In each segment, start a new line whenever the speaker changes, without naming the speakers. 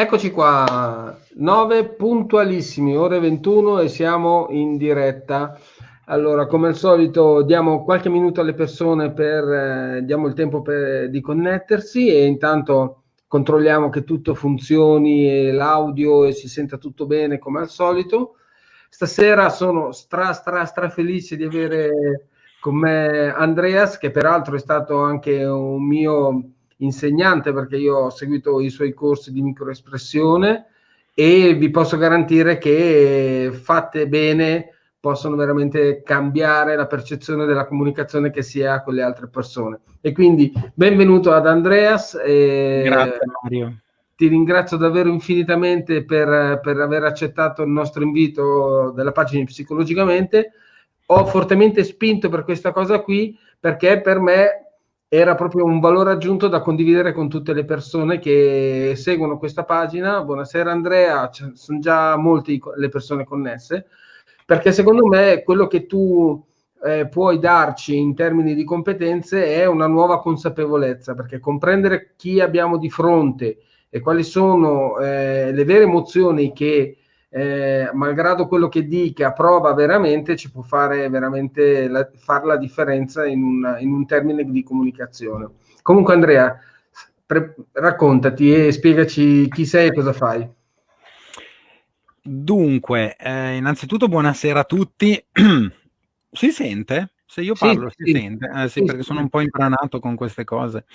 Eccoci qua, 9 puntualissimi, ore 21 e siamo in diretta. Allora, come al solito, diamo qualche minuto alle persone per, eh, diamo il tempo per, di connettersi e intanto controlliamo che tutto funzioni e l'audio e si senta tutto bene come al solito. Stasera sono stra stra stra felice di avere con me Andreas, che peraltro è stato anche un mio insegnante perché io ho seguito i suoi corsi di microespressione e vi posso garantire che fatte bene possono veramente cambiare la percezione della comunicazione che si ha con le altre persone. E quindi benvenuto ad Andreas. E
Grazie Mario.
Ti ringrazio davvero infinitamente per, per aver accettato il nostro invito della pagina Psicologicamente. Ho fortemente spinto per questa cosa qui perché per me era proprio un valore aggiunto da condividere con tutte le persone che seguono questa pagina. Buonasera Andrea, sono già molte le persone connesse, perché secondo me quello che tu eh, puoi darci in termini di competenze è una nuova consapevolezza, perché comprendere chi abbiamo di fronte e quali sono eh, le vere emozioni che eh, malgrado quello che dica, prova veramente, ci può fare veramente la, far la differenza in un, in un, termine di comunicazione. Comunque Andrea, pre- raccontati e spiegaci chi sei e cosa fai.
Dunque, eh, innanzitutto buonasera a tutti. si sente? Se io parlo sì, si sì. sente, eh, sì, perché sono un po' impranato con queste cose.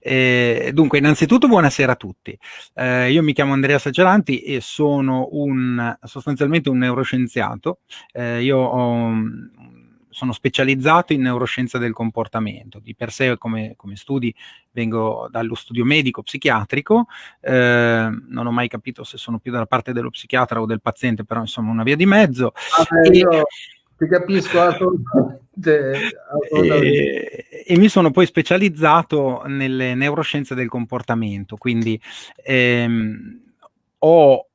Eh, dunque, innanzitutto buonasera a tutti. Eh, io mi chiamo Andrea Sageranti e sono un, sostanzialmente un neuroscienziato. Eh, io ho, sono specializzato in neuroscienza del comportamento. Di per sé, come, come studi, vengo dallo studio medico psichiatrico. Eh, non ho mai capito se sono più dalla parte dello psichiatra o del paziente, però insomma una via di mezzo.
Ah, e, io ti capisco assolutamente.
E, e, mi sono poi specializzato nelle neuroscienze del comportamento, quindi ehm, ho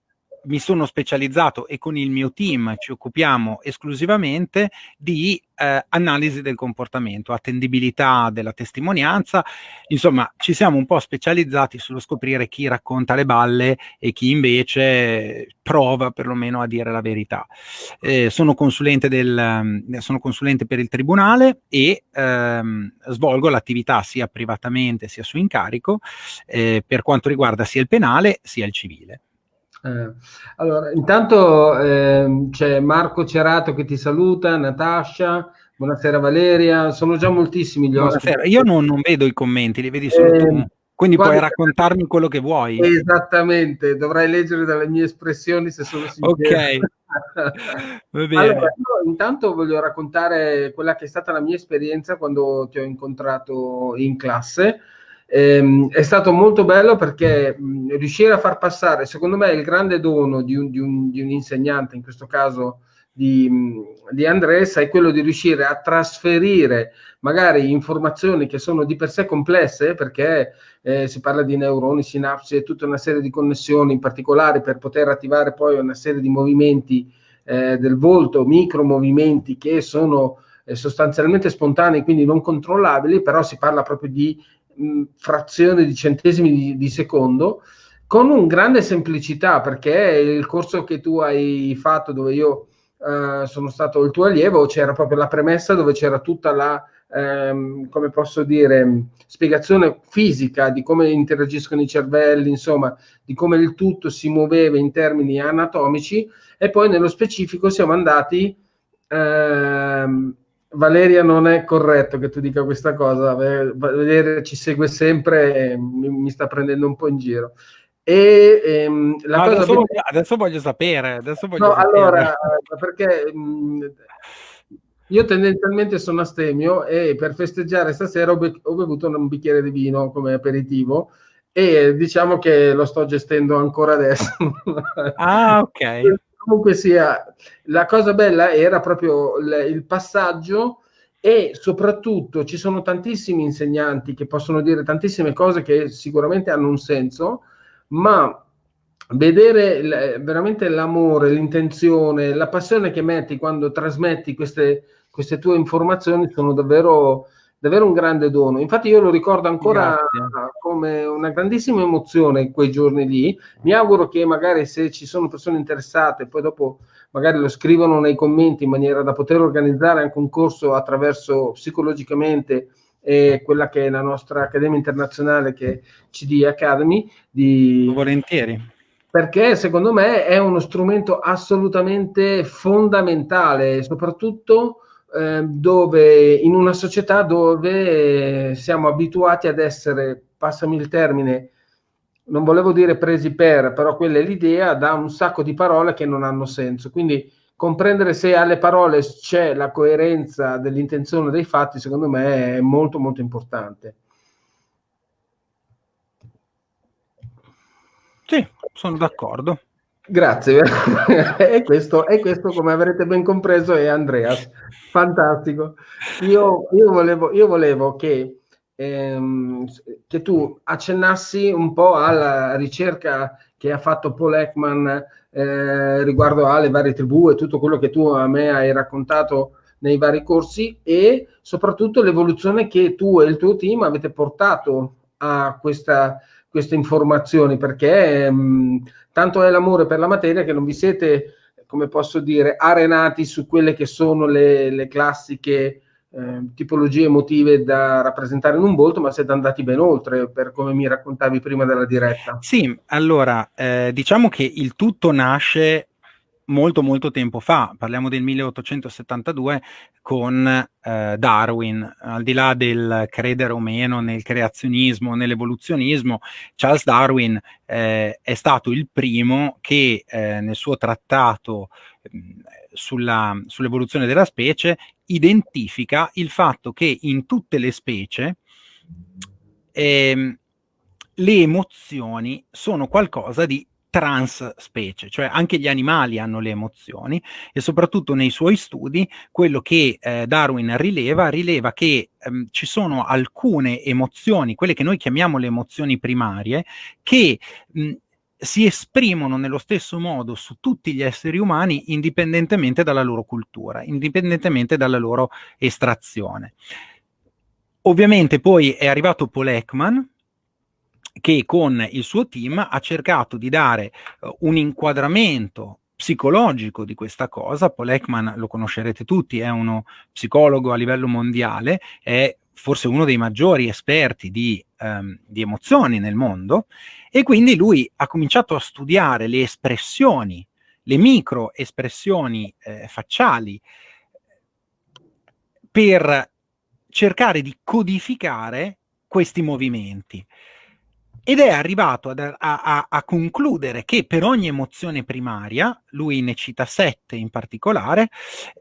mi sono specializzato e con il mio team ci occupiamo esclusivamente di eh, analisi del comportamento, attendibilità della testimonianza, insomma ci siamo un po' specializzati sullo scoprire chi racconta le balle e chi invece prova perlomeno a dire la verità. Eh, sono, consulente del, sono consulente per il tribunale e ehm, svolgo l'attività sia privatamente sia su incarico eh, per quanto riguarda sia il penale sia il civile.
Eh, allora, intanto eh, c'è Marco Cerato che ti saluta, Natascia, buonasera Valeria, sono già moltissimi gli ospiti.
Io non, non, vedo i commenti, li vedi solo eh, tu. Quindi puoi raccontarmi quello che vuoi.
Esattamente, dovrai leggere dalle mie espressioni se sono sincero.
Ok.
Va bene. Allora, intanto voglio raccontare quella che è stata la mia esperienza quando ti ho incontrato in classe. Ehm, è stato molto bello perché mh, riuscire a far passare, secondo me, il grande dono di un, di un, di un insegnante, in questo caso di, di Andres, è quello di riuscire a trasferire magari informazioni che sono di per sé complesse, perché eh, si parla di neuroni, sinapsi e tutta una serie di connessioni in particolare per poter attivare poi una serie di movimenti eh, del volto, micro movimenti che sono eh, sostanzialmente spontanei, quindi non controllabili, però si parla proprio di mh, frazione di centesimi di, di secondo con un grande semplicità perché il corso che tu hai fatto dove io eh, sono stato il tuo allievo c'era proprio la premessa dove c'era tutta la ehm, come posso dire spiegazione fisica di come interagiscono i cervelli insomma di come il tutto si muoveva in termini anatomici e poi nello specifico siamo andati ehm, Valeria non è corretto che tu dica questa cosa, Valeria ci segue sempre e mi, mi sta prendendo un po' in giro. E, ehm,
no, adesso, voglio, adesso, voglio, sapere. Adesso voglio
no,
sapere.
allora, perché mh, io tendenzialmente sono astemio e per festeggiare stasera ho, be- ho, bevuto un bicchiere di vino come aperitivo e diciamo che lo sto gestendo ancora adesso.
Ah, ok
comunque sia, la cosa bella era proprio il, il passaggio e soprattutto ci sono tantissimi insegnanti che possono dire tantissime cose che sicuramente hanno un senso, ma vedere veramente l'amore, l'intenzione, la passione che metti quando trasmetti queste, queste tue informazioni sono davvero davvero un grande dono. Infatti io lo ricordo ancora Grazie. come una grandissima emozione quei giorni lì. Mi auguro che magari se ci sono persone interessate, poi dopo magari lo scrivono nei commenti in maniera da poter organizzare anche un corso attraverso psicologicamente eh, quella che è la nostra Accademia Internazionale che è CD Academy. Di...
Volentieri
perché secondo me è uno strumento assolutamente fondamentale, soprattutto eh, dove in una società dove siamo abituati ad essere, passami il termine, non volevo dire presi per, però quella è l'idea, da un sacco di parole che non hanno senso. Quindi comprendere se alle parole c'è la coerenza dell'intenzione dei fatti, secondo me è molto molto importante.
Sì, sono d'accordo.
Grazie, e, questo, e questo, come avrete ben compreso, è Andreas. Fantastico. Io, io, volevo, io volevo che, ehm, che, tu accennassi un po' alla ricerca che ha fatto Paul Ekman eh, riguardo alle varie tribù e tutto quello che tu a me hai raccontato nei vari corsi e soprattutto l'evoluzione che tu e il tuo team avete portato a questa queste informazioni perché mh, mm, tanto è l'amore per la materia che non vi siete, come posso dire, arenati su quelle che sono le, le classiche eh, tipologie emotive da rappresentare in un volto, ma siete andati ben oltre per come mi raccontavi prima della diretta.
Sì, allora eh, diciamo che il tutto nasce molto molto tempo fa, parliamo del 1872 con eh, Darwin, al di là del credere o meno nel creazionismo, nell'evoluzionismo, Charles Darwin eh, è stato il primo che eh, nel suo trattato sulla, sull'evoluzione della specie identifica il fatto che in tutte le specie ehm, le emozioni sono qualcosa di transspecie, cioè anche gli animali hanno le emozioni e soprattutto nei suoi studi quello che eh, Darwin rileva, rileva che ehm, ci sono alcune emozioni, quelle che noi chiamiamo le emozioni primarie, che mh, si esprimono nello stesso modo su tutti gli esseri umani indipendentemente dalla loro cultura, indipendentemente dalla loro estrazione. Ovviamente poi è arrivato Paul Ekman, che con il suo team ha cercato di dare uh, un inquadramento psicologico di questa cosa. Paul Ekman lo conoscerete tutti, è uno psicologo a livello mondiale, è forse uno dei maggiori esperti di, um, di emozioni nel mondo e quindi lui ha cominciato a studiare le espressioni, le micro espressioni eh, facciali per cercare di codificare questi movimenti ed è arrivato ad, a, a, a, concludere che per ogni emozione primaria, lui ne cita sette in particolare,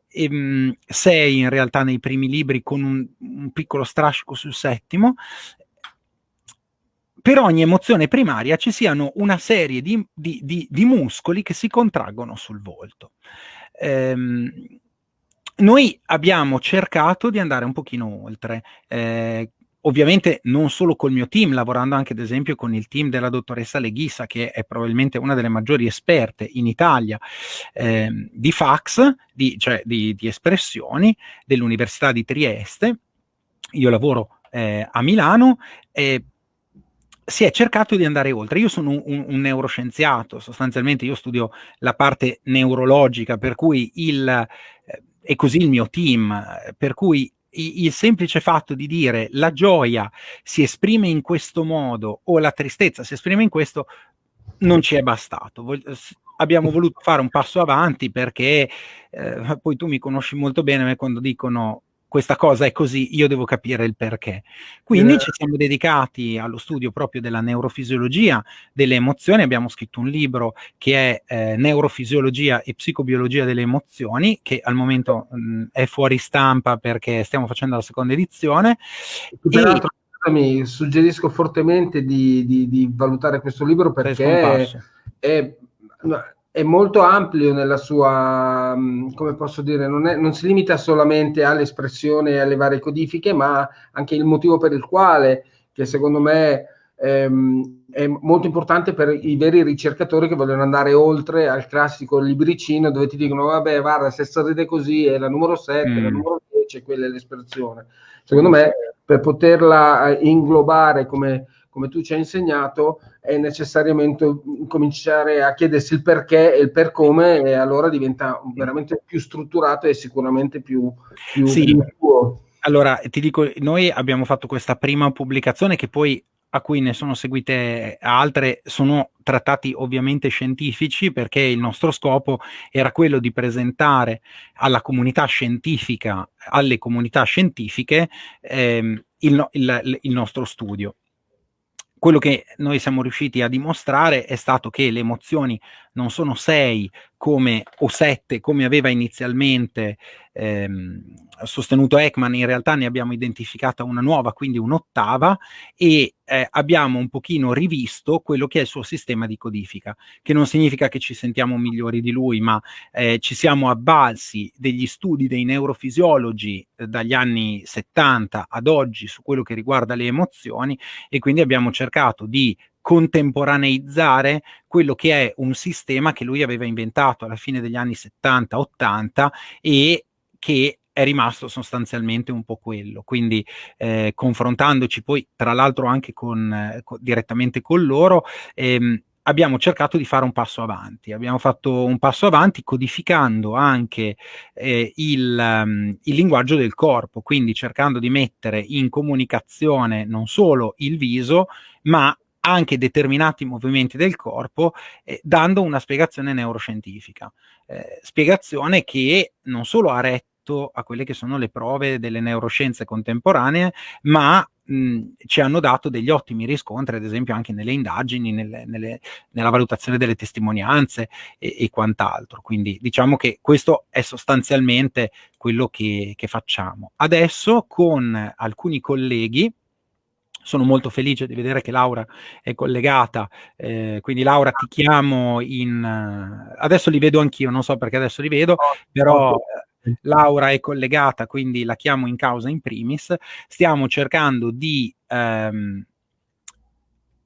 ehm, sei in realtà nei primi libri con un, un piccolo strascico sul settimo, per ogni emozione primaria ci siano una serie di, di, di, di muscoli che si contraggono sul volto. Ehm, noi abbiamo cercato di andare un pochino oltre, eh, ovviamente non solo col mio team, lavorando anche ad esempio con il team della dottoressa Leghissa, che è probabilmente una delle maggiori esperte in Italia eh, di fax, di, cioè di, di espressioni, dell'Università di Trieste. Io lavoro eh, a Milano e si è cercato di andare oltre. Io sono un, un, un, neuroscienziato, sostanzialmente io studio la parte neurologica, per cui il, eh, e così il mio team, per cui il semplice fatto di dire la gioia si esprime in questo modo o la tristezza si esprime in questo non ci è bastato. Vol abbiamo voluto fare un passo avanti perché eh, poi tu mi conosci molto bene quando dicono questa cosa è così, io devo capire il perché. Quindi eh. ci siamo dedicati allo studio proprio della neurofisiologia delle emozioni, abbiamo scritto un libro che è eh, Neurofisiologia e psicobiologia delle emozioni, che al momento mh, è fuori stampa perché stiamo facendo la seconda edizione.
Peraltro, e... mi suggerisco fortemente di, di, di, valutare questo libro perché è, è è molto ampio nella sua, mm, come posso dire, non, è, non si limita solamente all'espressione e alle varie codifiche, ma anche il motivo per il quale, che secondo me ehm, è molto importante per i veri ricercatori che vogliono andare oltre al classico libricino dove ti dicono, vabbè, guarda, se sorride così è la numero 7, mm. la numero invece quella è l'espressione. Secondo me, per poterla eh, inglobare come, come tu ci hai insegnato, è necessariamente cominciare a chiedersi il perché e il per come e allora diventa veramente più strutturato e sicuramente più, più,
sì. più allora, ti dico, noi abbiamo fatto questa prima pubblicazione che poi a cui ne sono seguite altre, sono trattati ovviamente scientifici perché il nostro scopo era quello di presentare alla comunità scientifica, alle comunità scientifiche, ehm, il, il, il nostro studio quello che noi siamo riusciti a dimostrare è stato che le emozioni non sono sei come, o sette come aveva inizialmente ehm, sostenuto Ekman, in realtà ne abbiamo identificata una nuova, quindi un'ottava, e eh, abbiamo un pochino rivisto quello che è il suo sistema di codifica, che non significa che ci sentiamo migliori di lui, ma eh, ci siamo avvalsi degli studi dei neurofisiologi eh, dagli anni 70 ad oggi su quello che riguarda le emozioni e quindi abbiamo cercato di contemporaneizzare quello che è un sistema che lui aveva inventato alla fine degli anni 70-80 e che è rimasto sostanzialmente un po' quello. Quindi eh, confrontandoci poi tra l'altro anche con, eh, con, direttamente con loro, ehm, abbiamo cercato di fare un passo avanti. Abbiamo fatto un passo avanti codificando anche eh, il, um, il, linguaggio del corpo, quindi cercando di mettere in comunicazione non solo il viso, ma anche determinati movimenti del corpo, eh, dando una spiegazione neuroscientifica. Eh, spiegazione che non solo ha retto a quelle che sono le prove delle neuroscienze contemporanee, ma mh, ci hanno dato degli ottimi riscontri, ad esempio anche nelle indagini, nelle, nelle, nella valutazione delle testimonianze e, e, quant'altro. Quindi diciamo che questo è sostanzialmente quello che, che facciamo. Adesso con alcuni colleghi, sono molto felice di vedere che Laura è collegata, eh, quindi Laura ti chiamo in... adesso li vedo anch'io, non so perché adesso li vedo, però Laura è collegata, quindi la chiamo in causa in primis. Stiamo cercando di ehm,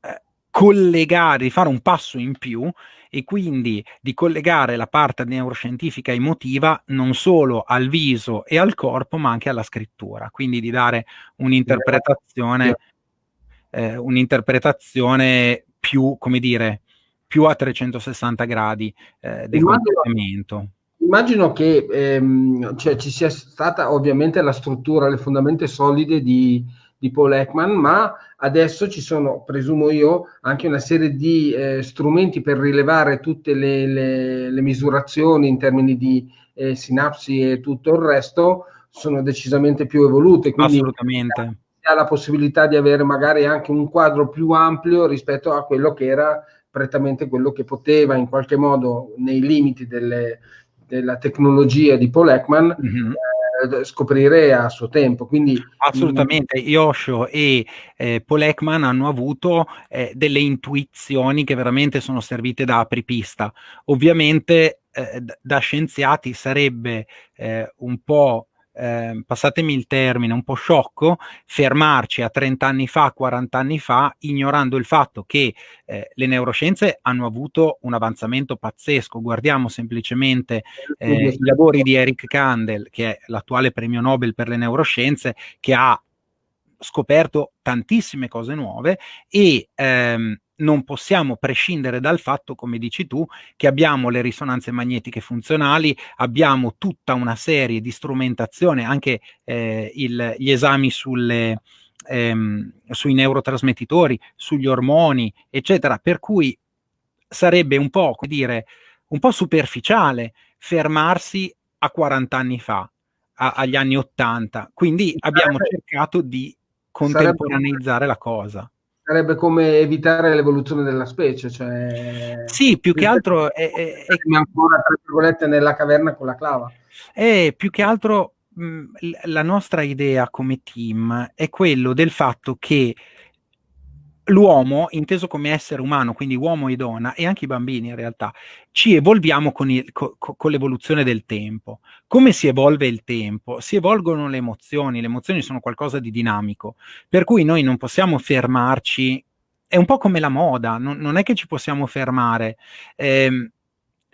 eh, collegare, di fare un passo in più e quindi di collegare la parte neuroscientifica emotiva non solo al viso e al corpo, ma anche alla scrittura, quindi di dare un'interpretazione eh, un'interpretazione più, come dire, più a 360 gradi eh, del comportamento.
Immagino che ehm, cioè, ci sia stata ovviamente la struttura, le fondamenta solide di, di Paul Ekman, ma adesso ci sono, presumo io, anche una serie di eh, strumenti per rilevare tutte le, le, le, misurazioni in termini di eh, sinapsi e tutto il resto, sono decisamente più evolute.
Quindi, Assolutamente
ha la possibilità di avere magari anche un quadro più ampio rispetto a quello che era prettamente quello che poteva in qualche modo nei limiti delle, della tecnologia di Paul Ekman mm-hmm. eh, scoprire a suo tempo. Quindi,
Assolutamente, Yosho e eh, Paul Ekman hanno avuto eh, delle intuizioni che veramente sono servite da apripista. Ovviamente eh, da scienziati sarebbe eh, un po' eh, passatemi il termine, un po' sciocco, fermarci a 30 anni fa, 40 anni fa, ignorando il fatto che eh, le neuroscienze hanno avuto un avanzamento pazzesco. Guardiamo semplicemente eh, i lavori di Eric Kandel, che è l'attuale premio Nobel per le neuroscienze, che ha scoperto tantissime cose nuove e ehm, non possiamo prescindere dal fatto, come dici tu, che abbiamo le risonanze magnetiche funzionali, abbiamo tutta una serie di strumentazione, anche eh, il, gli esami sulle, ehm, sui neurotrasmettitori, sugli ormoni, eccetera, per cui sarebbe un po', come dire, un po' superficiale fermarsi a 40 anni fa, a, agli anni 80. Quindi abbiamo cercato di contemporaneizzare la cosa
sarebbe come evitare l'evoluzione della specie, cioè...
Sì, più che altro... È, è, è...
ancora, tra virgolette, nella caverna con la clava.
È più che altro mh, la nostra idea come team è quello del fatto che l'uomo, inteso come essere umano, quindi uomo e donna, e anche i bambini in realtà, ci evolviamo con, il, co, con, l'evoluzione del tempo. Come si evolve il tempo? Si evolgono le emozioni, le emozioni sono qualcosa di dinamico, per cui noi non possiamo fermarci, è un po' come la moda, non, non è che ci possiamo fermare. Eh,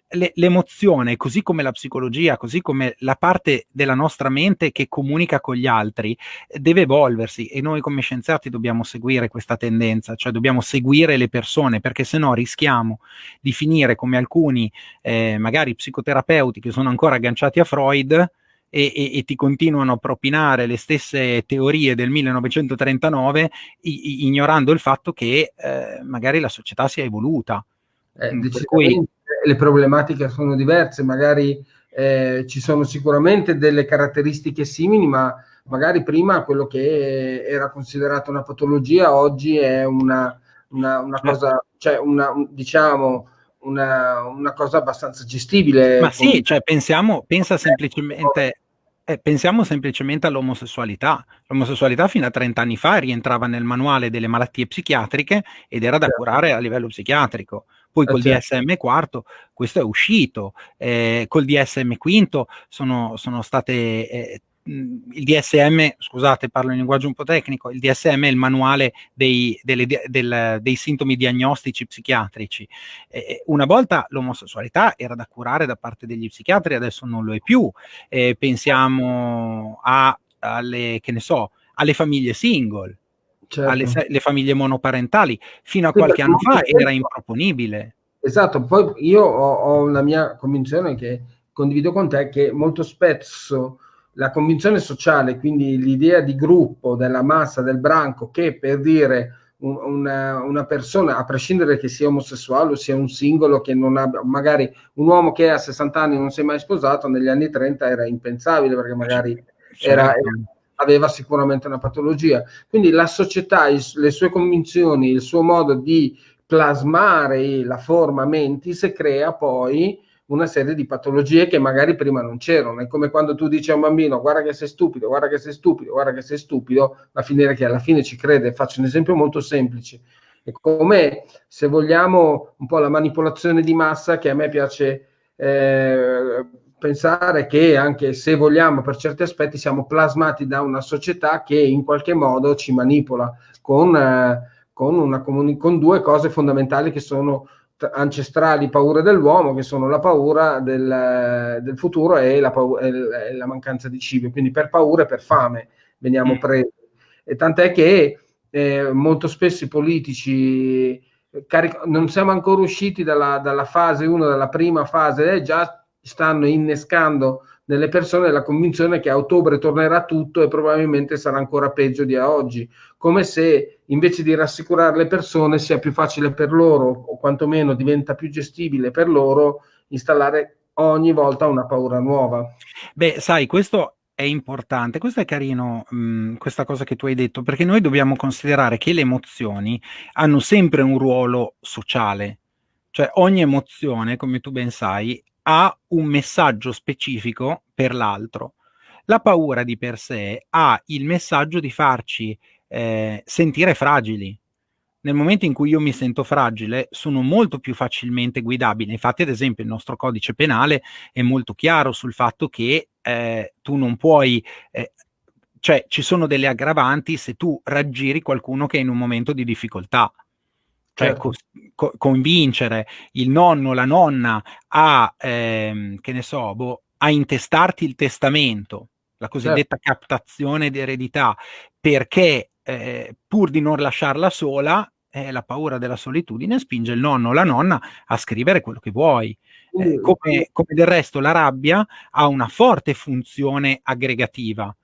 le, l'emozione, così come la psicologia, così come la parte della nostra mente che comunica con gli altri, deve evolversi e noi come scienziati dobbiamo seguire questa tendenza, cioè dobbiamo seguire le persone perché se no rischiamo di finire come alcuni eh, magari psicoterapeuti che sono ancora agganciati a Freud e, e, e, ti continuano a propinare le stesse teorie del 1939 i, ignorando il fatto che eh, magari la società si è evoluta.
Eh, cui... Le problematiche sono diverse, magari eh, ci sono sicuramente delle caratteristiche simili, ma magari prima quello che era considerato una patologia oggi è una, una, una cosa, cioè una, diciamo, una, una, cosa abbastanza gestibile.
Ma sì, cioè pensiamo, pensa semplicemente, eh, pensiamo semplicemente all'omosessualità. L'omosessualità fino a 30 anni fa rientrava nel manuale delle malattie psichiatriche ed era da certo. curare a livello psichiatrico. Poi eh, col certo. DSM quarto questo è uscito, eh, col DSM quinto sono, sono state eh, il DSM, scusate, parlo in linguaggio un po' tecnico, il DSM è il manuale dei, delle, del, dei sintomi diagnostici psichiatrici. Eh, una volta l'omosessualità era da curare da parte degli psichiatri, adesso non lo è più. Eh, pensiamo a, alle, che ne so, alle famiglie single, certo. alle famiglie monoparentali. Fino a sì, qualche anno fa era improponibile.
Esatto, poi io ho, ho la mia convinzione che condivido con te che molto spesso la convinzione sociale, quindi l'idea di gruppo, della massa, del branco, che per dire un, una, una, persona, a prescindere che sia omosessuale o sia un singolo che non abbia, magari un uomo che a 60 anni non si è mai sposato, negli anni 30 era impensabile perché magari certo. era, era, aveva sicuramente una patologia. Quindi la società, il, le sue convinzioni, il suo modo di plasmare la forma mentis crea poi una serie di patologie che magari prima non c'erano. È come quando tu dici a un bambino guarda che sei stupido, guarda che sei stupido, guarda che sei stupido, va a finire che alla fine ci crede. Faccio un esempio molto semplice. È come se vogliamo un po' la manipolazione di massa che a me piace eh, pensare che anche se vogliamo per certi aspetti siamo plasmati da una società che in qualche modo ci manipola con, eh, con, una con due cose fondamentali che sono ancestrali paure dell'uomo che sono la paura del, del futuro e la, e la, mancanza di cibo quindi per paura e per fame veniamo mm. presi e tant'è che eh, molto spesso i politici caric- non siamo ancora usciti dalla, dalla fase 1 dalla prima fase eh, già stanno innescando nelle persone la convinzione che a ottobre tornerà tutto e probabilmente sarà ancora peggio di oggi, come se invece di rassicurare le persone sia più facile per loro o quantomeno diventa più gestibile per loro installare ogni volta una paura nuova.
Beh, sai, questo è importante, questo è carino, mh, mm, questa cosa che tu hai detto, perché noi dobbiamo considerare che le emozioni hanno sempre un ruolo sociale, cioè ogni emozione, come tu ben sai, ha un messaggio specifico per l'altro. La paura di per sé ha il messaggio di farci eh, sentire fragili. Nel momento in cui io mi sento fragile, sono molto più facilmente guidabile. Infatti, ad esempio, il nostro codice penale è molto chiaro sul fatto che eh, tu non puoi eh, cioè ci sono delle aggravanti se tu raggiri qualcuno che è in un momento di difficoltà cioè certo. co- convincere il nonno o la nonna a, ehm, che ne so, boh, a intestarti il testamento, la cosiddetta certo. captazione di eredità, perché eh, pur di non lasciarla sola, eh, la paura della solitudine spinge il nonno o la nonna a scrivere quello che vuoi. Eh, come, come del resto la rabbia ha una forte funzione aggregativa.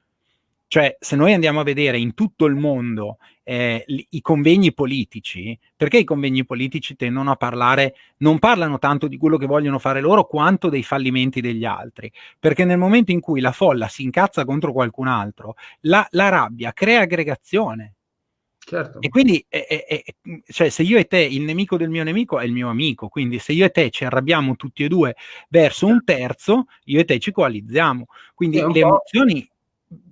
Cioè, se noi andiamo a vedere in tutto il mondo eh, i convegni politici, perché i convegni politici tendono a parlare, non parlano tanto di quello che vogliono fare loro quanto dei fallimenti degli altri, perché nel momento in cui la folla si incazza contro qualcun altro, la, la rabbia crea aggregazione. Certo. E quindi, eh, eh, cioè, se io e te, il nemico del mio nemico è il mio amico, quindi se io e te ci arrabbiamo tutti e due verso un terzo, io e te ci coalizziamo. Quindi le emozioni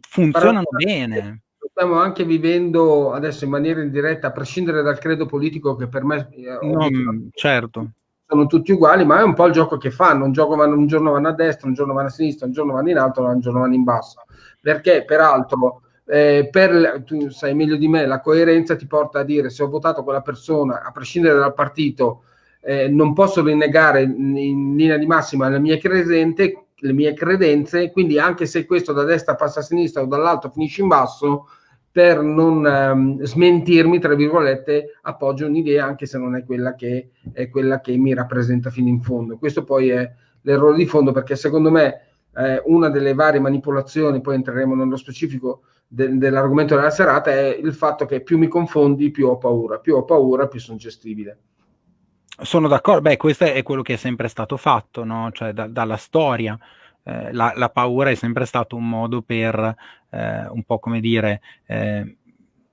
funzionano Però, bene
stiamo anche vivendo adesso in maniera indiretta, a prescindere dal credo politico che per me
eh, no, certo.
sono tutti uguali, ma è un po' il gioco che fanno, un, gioco vanno, un giorno vanno a destra, un giorno vanno a sinistra, un giorno vanno in alto, un giorno vanno in basso. Perché peraltro, eh, per, tu sai meglio di me, la coerenza ti porta a dire se ho votato quella persona, a prescindere dal partito, eh, non posso rinnegare in, in linea di massima le mie, cresente, le mie credenze, quindi anche se questo da destra passa a sinistra o dall'alto finisce in basso, per non um, smentirmi, tra virgolette, appoggio un'idea anche se non è quella, che, è quella che mi rappresenta fino in fondo. Questo poi è l'errore di fondo perché secondo me eh, una delle varie manipolazioni, poi entreremo nello specifico de- dell'argomento della serata, è il fatto che più mi confondi, più ho paura, più ho paura, più sono gestibile.
Sono d'accordo, beh, questo è quello che è sempre stato fatto, no? cioè da- dalla storia. Eh, la, la, paura è sempre stato un modo per eh, un po' come dire eh,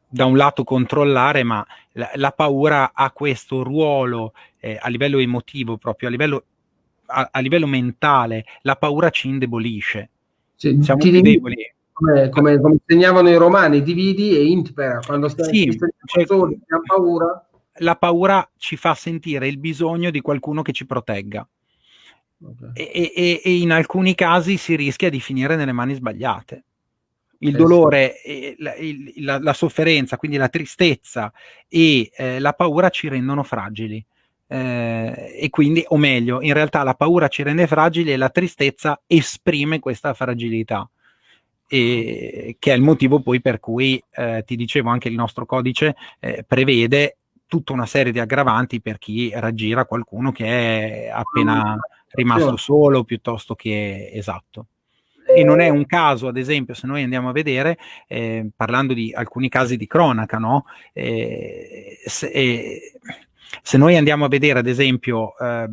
da un lato controllare, ma la, la paura ha questo ruolo eh, a livello emotivo, proprio a livello, a, a livello mentale, la paura ci indebolisce.
Sì, Siamo più deboli. Come, come, come, insegnavano i romani, dividi e impera. Quando stai, sì, cioè, soli, paura.
La paura ci fa sentire il bisogno di qualcuno che ci protegga. Okay. E, e, e, in alcuni casi si rischia di finire nelle mani sbagliate. Il eh, dolore, sì. la, la, la, sofferenza, quindi la tristezza e eh, la paura ci rendono fragili. Eh, e quindi, o meglio, in realtà la paura ci rende fragili e la tristezza esprime questa fragilità. E, che è il motivo poi per cui eh, ti dicevo anche il nostro codice eh, prevede tutta una serie di aggravanti per chi raggira qualcuno che è appena rimasto solo piuttosto che esatto. E non è un caso, ad esempio, se noi andiamo a vedere, eh, parlando di alcuni casi di cronaca, no? Eh, se, eh, se, noi andiamo a vedere, ad esempio, eh,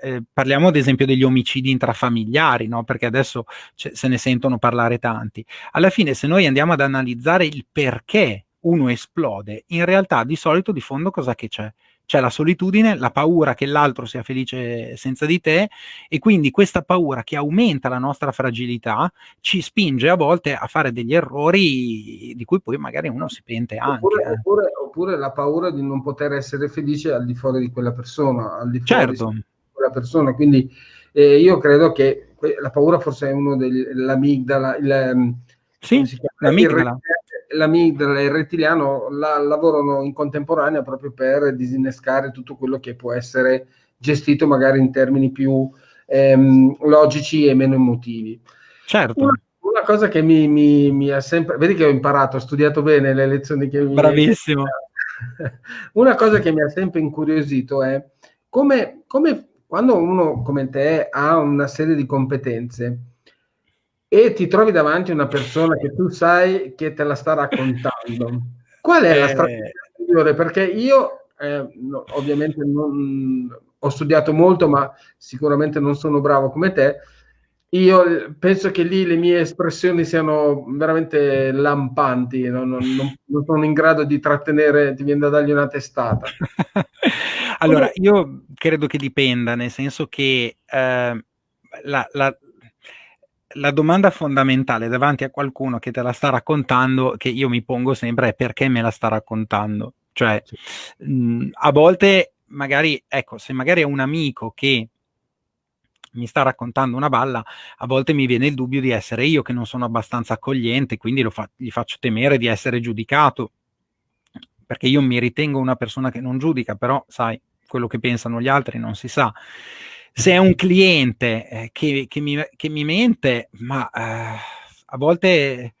eh, parliamo ad esempio degli omicidi intrafamiliari, no? perché adesso se ne sentono parlare tanti. Alla fine, se noi andiamo ad analizzare il perché uno esplode, in realtà di solito di fondo cosa che c'è? c'è la solitudine, la paura che l'altro sia felice senza di te e quindi questa paura che aumenta la nostra fragilità ci spinge a volte a fare degli errori di cui poi magari uno si pente anche.
Oppure, eh. oppure, oppure la paura di non poter essere felice al di fuori di quella persona, al di fuori
certo.
di quella persona. Quindi eh, io credo che la paura forse è uno dell'amigdala, il,
ehm, sì, l'amigdala
l'amigdala e il rettiliano la, lavorano in contemporanea proprio per disinnescare tutto quello che può essere gestito magari in termini più ehm, logici e meno emotivi.
Certo.
Una, una cosa che mi, mi, mi, ha sempre... Vedi che ho imparato, ho studiato bene le lezioni che mi...
Bravissimo.
Una cosa che mi ha sempre incuriosito è come, come quando uno come te ha una serie di competenze, e ti trovi davanti una persona che tu sai che te la sta raccontando. Qual è la eh. strategia migliore? Perché io eh, no, ovviamente non, ho studiato molto, ma sicuramente non sono bravo come te. Io penso che lì le mie espressioni siano veramente lampanti, no? non, non, non, sono in grado di trattenere, ti viene da dargli una testata.
allora, io credo che dipenda, nel senso che eh, la, la, la domanda fondamentale davanti a qualcuno che te la sta raccontando, che io mi pongo sempre, è perché me la sta raccontando? Cioè, mh, mm, a volte, magari, ecco, se magari è un amico che mi sta raccontando una balla, a volte mi viene il dubbio di essere io che non sono abbastanza accogliente, quindi fa- gli faccio temere di essere giudicato, perché io mi ritengo una persona che non giudica, però sai, quello che pensano gli altri non si sa se è un cliente eh, che, che, mi, che, mi, mente, ma eh, a, volte,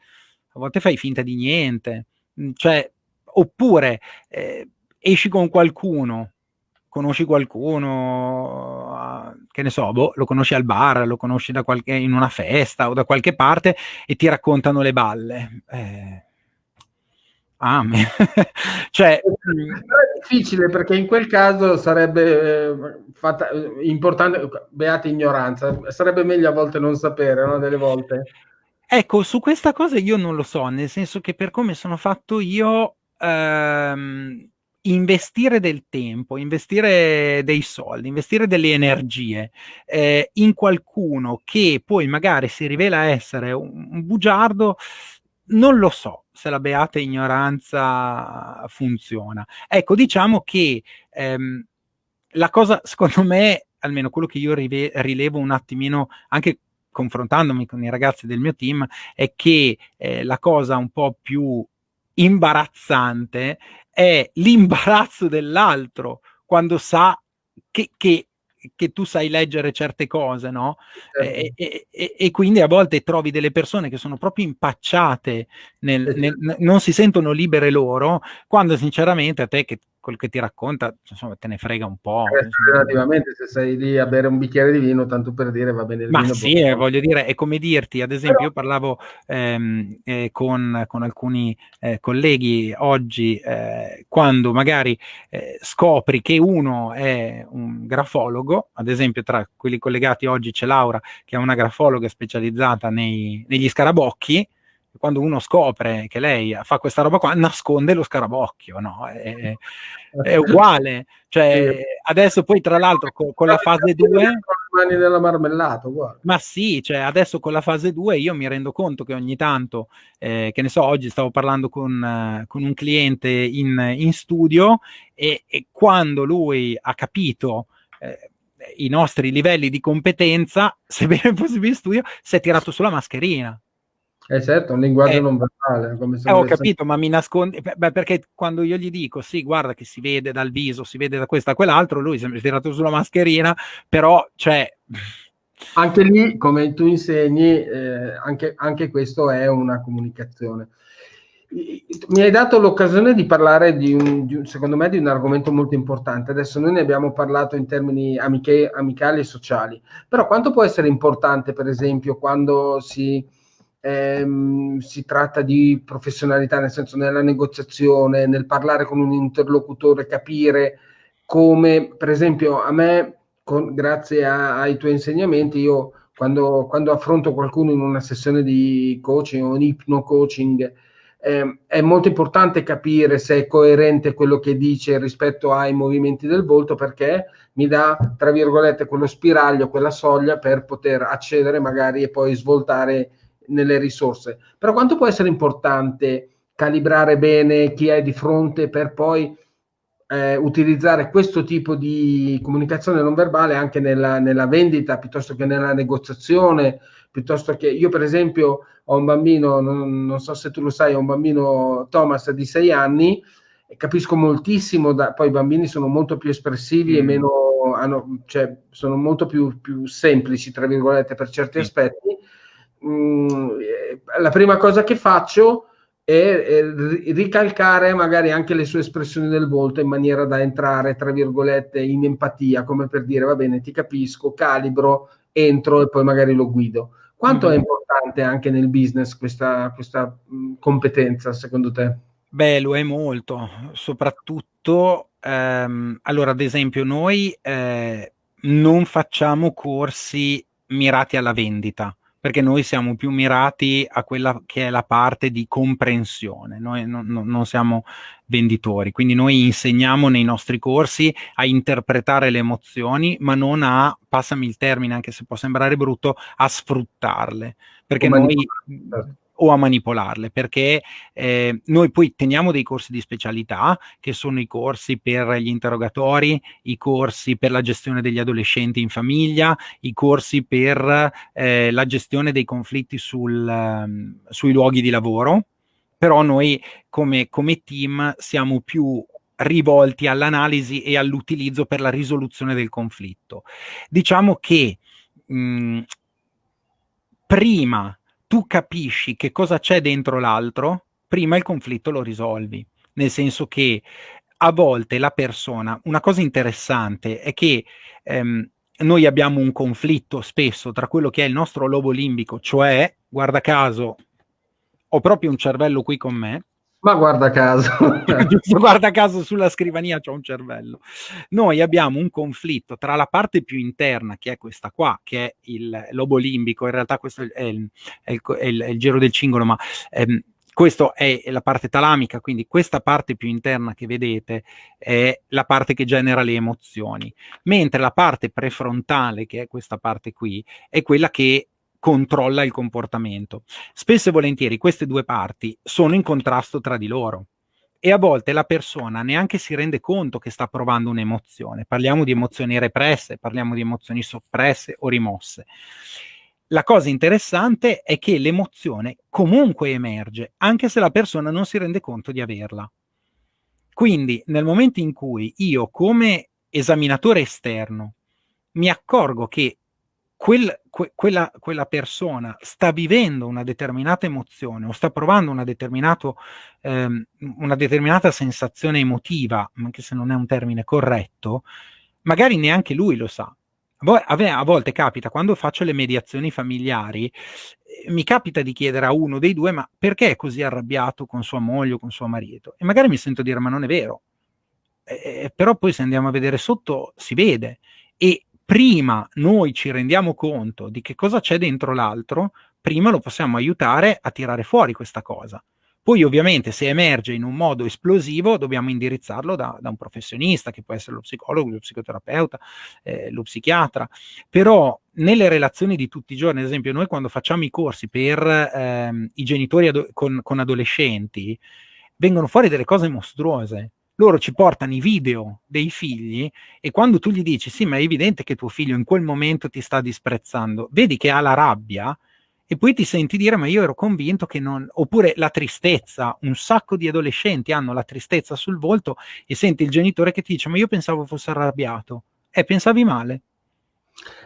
a volte fai finta di niente. Mm, cioè, oppure eh, esci con qualcuno, conosci qualcuno, uh, che ne so, boh, lo conosci al bar, lo conosci qualche, in una festa o da qualche parte e ti raccontano le balle. Ah, cioè,
è difficile perché in quel caso sarebbe eh, fatta, importante, beata ignoranza, sarebbe meglio a volte non sapere, no? Delle volte.
Ecco, su questa cosa io non lo so, nel senso che per come sono fatto io, ehm, investire del tempo, investire dei soldi, investire delle energie eh, in qualcuno che poi magari si rivela essere un, un bugiardo, non lo so se la beata ignoranza funziona. Ecco, diciamo che ehm, la cosa, secondo me, almeno quello che io rive- rilevo un attimino anche confrontandomi con i ragazzi del mio team, è che eh, la cosa un po' più imbarazzante è l'imbarazzo dell'altro quando sa che, che che tu sai leggere certe cose, no? Certo. E, e, e, e, quindi a volte trovi delle persone che sono proprio impacciate, nel, nel, non si sentono libere loro, quando sinceramente a te che quel che ti racconta, insomma, te ne frega un po'.
Eh, relativamente, se sei lì a bere un bicchiere di vino, tanto per dire va bene il
Ma
vino.
sì, eh, voglio dire, è come dirti, ad esempio, Però... io parlavo ehm, eh, con, con, alcuni eh, colleghi oggi, eh, quando magari eh, scopri che uno è un grafologo, ad esempio tra quelli collegati oggi c'è Laura, che è una grafologa specializzata nei, negli scarabocchi, quando uno scopre che lei fa questa roba qua, nasconde lo scarabocchio, no? È, è uguale. Cioè, adesso poi tra l'altro con, con la fase 2...
mani della marmellata, guarda.
Ma sì, cioè adesso con la fase 2 io mi rendo conto che ogni tanto, eh, che ne so, oggi stavo parlando con, uh, con un cliente in, in studio e, e, quando lui ha capito... Eh, i nostri livelli di competenza, sebbene fosse in studio, si è tirato sulla mascherina.
Eh certo, un linguaggio eh, non verbale.
Come eh, ho capito, ma mi nasconde... Beh, perché quando io gli dico, sì, guarda che si vede dal viso, si vede da questo a quell'altro, lui è tirato sulla mascherina, però, cioè...
Anche lì, come tu insegni, eh, anche, anche questo è una comunicazione. Mi hai dato l'occasione di parlare di un, di un, secondo me, di un argomento molto importante. Adesso noi ne abbiamo parlato in termini amiche, amicali e sociali, però quanto può essere importante, per esempio, quando si ehm, si tratta di professionalità, nel senso nella negoziazione, nel parlare con un interlocutore, capire come, per esempio, a me, con, grazie a, ai tuoi insegnamenti, io quando, quando, affronto qualcuno in una sessione di coaching o di ipno coaching, eh, è molto importante capire se è coerente quello che dice rispetto ai movimenti del volto perché mi dà, tra virgolette, quello spiraglio, quella soglia per poter accedere magari e poi svoltare nelle risorse. Però quanto può essere importante calibrare bene chi è di fronte per poi eh, utilizzare questo tipo di comunicazione non verbale anche nella, nella, vendita piuttosto che nella negoziazione, piuttosto che io per esempio ho un bambino, non, non so se tu lo sai, ho un bambino Thomas di 6 anni e capisco moltissimo, da, poi i bambini sono molto più espressivi mm. e meno, hanno, cioè, sono molto più, più semplici, tra virgolette, per certi mm. aspetti mh, mm, la prima cosa che faccio è, è, ricalcare magari anche le sue espressioni del volto in maniera da entrare, tra virgolette, in empatia, come per dire, va bene, ti capisco, calibro, entro e poi magari lo guido. Quanto mm-hmm. è importante anche nel business questa, questa mh, mm, competenza, secondo te?
Beh, lo è molto, soprattutto, ehm, allora, ad esempio, noi eh, non facciamo corsi mirati alla vendita perché noi siamo più mirati a quella che è la parte di comprensione, noi non, non siamo venditori, quindi noi insegniamo nei nostri corsi a interpretare le emozioni, ma non a, passami il termine, anche se può sembrare brutto, a sfruttarle, perché Come noi... Certo o a manipolarle, perché eh, noi poi teniamo dei corsi di specialità, che sono i corsi per gli interrogatori, i corsi per la gestione degli adolescenti in famiglia, i corsi per eh, la gestione dei conflitti sul, um, sui luoghi di lavoro, però noi come, come team siamo più rivolti all'analisi e all'utilizzo per la risoluzione del conflitto. Diciamo che mh, prima tu capisci che cosa c'è dentro l'altro, prima il conflitto lo risolvi. Nel senso che a volte la persona, una cosa interessante è che ehm, noi abbiamo un conflitto spesso tra quello che è il nostro lobo limbico, cioè, guarda caso, ho proprio un cervello qui con me,
ma guarda caso.
guarda caso sulla scrivania c'è un cervello. Noi abbiamo un conflitto tra la parte più interna, che è questa qua, che è il lobo limbico, in realtà questo è il, è il, è il, è il giro del cingolo, ma ehm, questa è la parte talamica, quindi questa parte più interna che vedete è la parte che genera le emozioni, mentre la parte prefrontale, che è questa parte qui, è quella che controlla il comportamento. Spesso e volentieri queste due parti sono in contrasto tra di loro e a volte la persona neanche si rende conto che sta provando un'emozione. Parliamo di emozioni represse, parliamo di emozioni soppresse o rimosse. La cosa interessante è che l'emozione comunque emerge, anche se la persona non si rende conto di averla. Quindi nel momento in cui io come esaminatore esterno mi accorgo che quel, que, quella, quella, persona sta vivendo una determinata emozione o sta provando una, ehm, una determinata sensazione emotiva, anche se non è un termine corretto, magari neanche lui lo sa. A volte capita, quando faccio le mediazioni familiari, eh, mi capita di chiedere a uno dei due, ma perché è così arrabbiato con sua moglie o con suo marito? E magari mi sento dire, ma non è vero. Eh, però poi se andiamo a vedere sotto, si vede. E prima noi ci rendiamo conto di che cosa c'è dentro l'altro, prima lo possiamo aiutare a tirare fuori questa cosa. Poi ovviamente se emerge in un modo esplosivo dobbiamo indirizzarlo da, da un professionista, che può essere lo psicologo, lo psicoterapeuta, eh, lo psichiatra, però nelle relazioni di tutti i giorni, ad esempio noi quando facciamo i corsi per ehm, i genitori con, con adolescenti, vengono fuori delle cose mostruose loro ci portano i video dei figli e quando tu gli dici sì ma è evidente che tuo figlio in quel momento ti sta disprezzando, vedi che ha la rabbia e poi ti senti dire ma io ero convinto che non... oppure la tristezza, un sacco di adolescenti hanno la tristezza sul volto e senti il genitore che ti dice ma io pensavo fosse arrabbiato, eh pensavi male.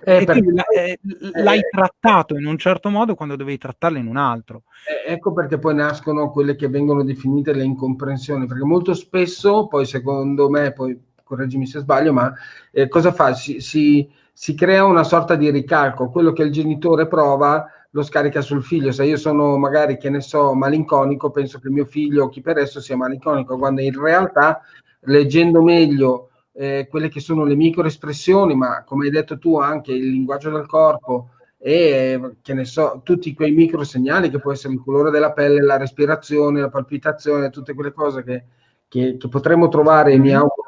Eh, perché, eh, l'hai eh, trattato in un certo modo quando dovevi trattarlo in un altro.
Eh, ecco perché poi nascono quelle che vengono definite le incomprensioni, perché molto spesso, poi secondo me, poi correggimi se sbaglio, ma eh, cosa fa? Si, si, si, crea una sorta di ricalco, quello che il genitore prova lo scarica sul figlio, se io sono magari, che ne so, malinconico, penso che il mio figlio o chi per esso sia malinconico, quando in realtà, leggendo meglio eh, quelle che sono le microespressioni, ma come hai detto tu anche il linguaggio del corpo e che ne so, tutti quei micro segnali che può essere il colore della pelle, la respirazione, la palpitazione, tutte quelle cose che, che, che potremmo trovare e mi mm-hmm. auguro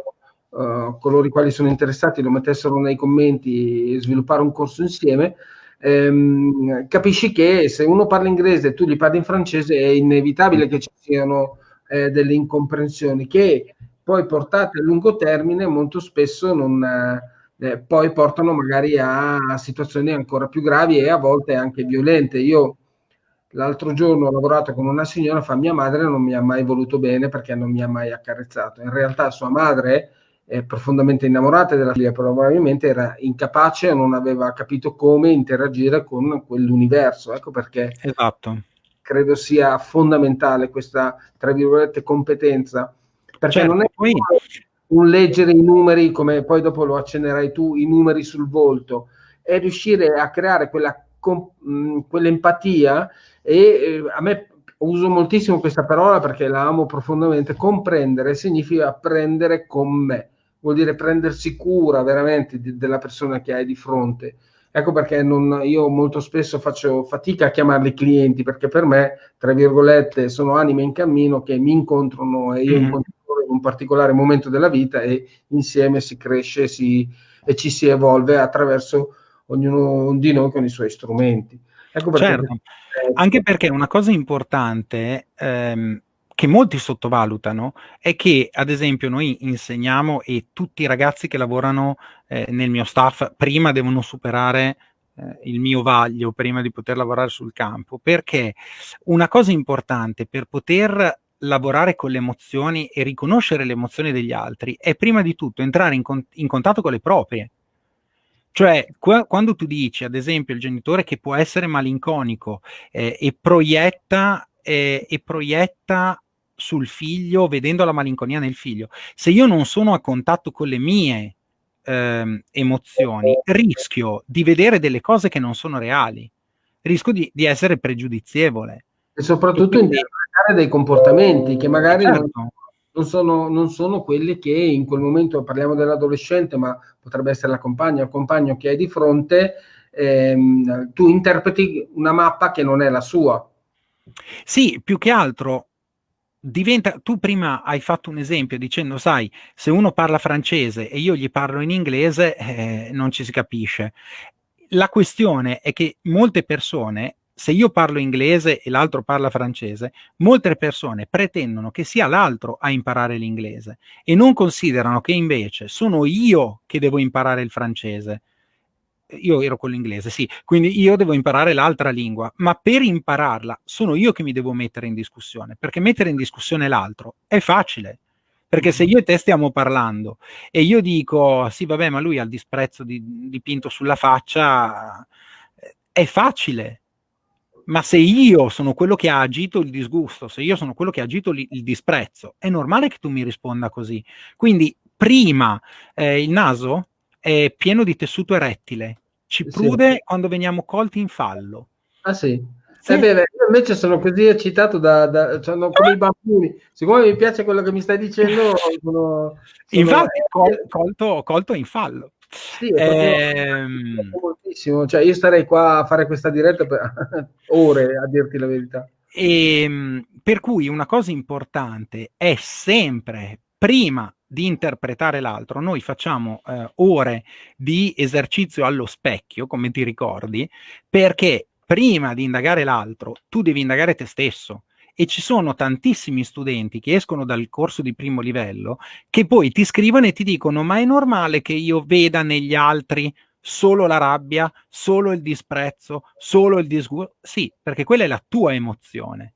uh, coloro i quali sono interessati lo mettessero nei commenti e sviluppare un corso insieme. Ehm, capisci che se uno parla inglese e tu gli parli in francese è inevitabile che ci siano eh, delle incomprensioni che poi portate a lungo termine molto spesso non, eh, poi portano magari a, a, situazioni ancora più gravi e a volte anche violente. Io l'altro giorno ho lavorato con una signora, fa mia madre non mi ha mai voluto bene perché non mi ha mai accarezzato. In realtà sua madre è profondamente innamorata della figlia, probabilmente era incapace o non aveva capito come interagire con quell'universo. Ecco perché
esatto.
credo sia fondamentale questa, tra virgolette, competenza perché certo, non è poi... un leggere i numeri, come poi dopo lo accennerai tu, i numeri sul volto, è riuscire a creare quella, mh, quell'empatia e eh, a me uso moltissimo questa parola perché la amo profondamente, comprendere significa prendere con me, vuol dire prendersi cura veramente di, della persona che hai di fronte. Ecco perché non, io molto spesso faccio fatica a chiamarli clienti perché per me, tra virgolette, sono anime in cammino che mi incontrano e io mm. incontro in un particolare momento della vita e insieme si cresce si, e ci si evolve attraverso ognuno di noi con i suoi strumenti.
Ecco perché certo. Anche perché una cosa importante ehm, che molti sottovalutano è che, ad esempio, noi insegniamo e tutti i ragazzi che lavorano eh, nel mio staff prima devono superare eh, il mio vaglio prima di poter lavorare sul campo, perché una cosa importante per poter lavorare con le emozioni e riconoscere le emozioni degli altri è prima di tutto entrare in, con- in contatto con le proprie. Cioè, qu- quando tu dici, ad esempio, il genitore che può essere malinconico eh, e, proietta, eh, e proietta sul figlio vedendo la malinconia nel figlio, se io non sono a contatto con le mie eh, emozioni, rischio di vedere delle cose che non sono reali, rischio di, di essere pregiudizievole.
E soprattutto e quindi, interpretare dei comportamenti che magari certo. non, non, sono, non sono quelli che in quel momento, parliamo dell'adolescente, ma potrebbe essere la compagna o il compagno che hai di fronte, ehm, tu interpreti una mappa che non è la sua.
Sì, più che altro diventa, tu prima hai fatto un esempio dicendo, sai, se uno parla francese e io gli parlo in inglese, eh, non ci si capisce. La questione è che molte persone se io parlo inglese e l'altro parla francese, molte persone pretendono che sia l'altro a imparare l'inglese e non considerano che invece sono io che devo imparare il francese. Io ero con l'inglese, sì, quindi io devo imparare l'altra lingua, ma per impararla sono io che mi devo mettere in discussione, perché mettere in discussione l'altro è facile. Perché se io e te stiamo parlando e io dico, sì vabbè, ma lui ha il disprezzo di, dipinto sulla faccia, è facile. Ma se io sono quello che ha agito il disgusto, se io sono quello che ha agito il, il disprezzo, è normale che tu mi risponda così. Quindi prima eh, il naso è pieno di tessuto erettile, ci prude sì. quando veniamo colti in fallo.
Ah sì? Sì. Eh beh, invece sono così eccitato da, da sono come i bambini. Siccome mi piace quello che mi stai dicendo, sono,
sono... infatti col, colto, colto in fallo.
Sì, ehm... moltissimo. Cioè, io starei qua a fare questa diretta per ore a dirti la verità.
E, ehm, per cui una cosa importante è sempre prima di interpretare l'altro, noi facciamo eh, ore di esercizio allo specchio, come ti ricordi, perché prima di indagare l'altro, tu devi indagare te stesso. E ci sono tantissimi studenti che escono dal corso di primo livello che poi ti scrivono e ti dicono: Ma è normale che io veda negli altri solo la rabbia, solo il disprezzo, solo il disgusto? Sì, perché quella è la tua emozione.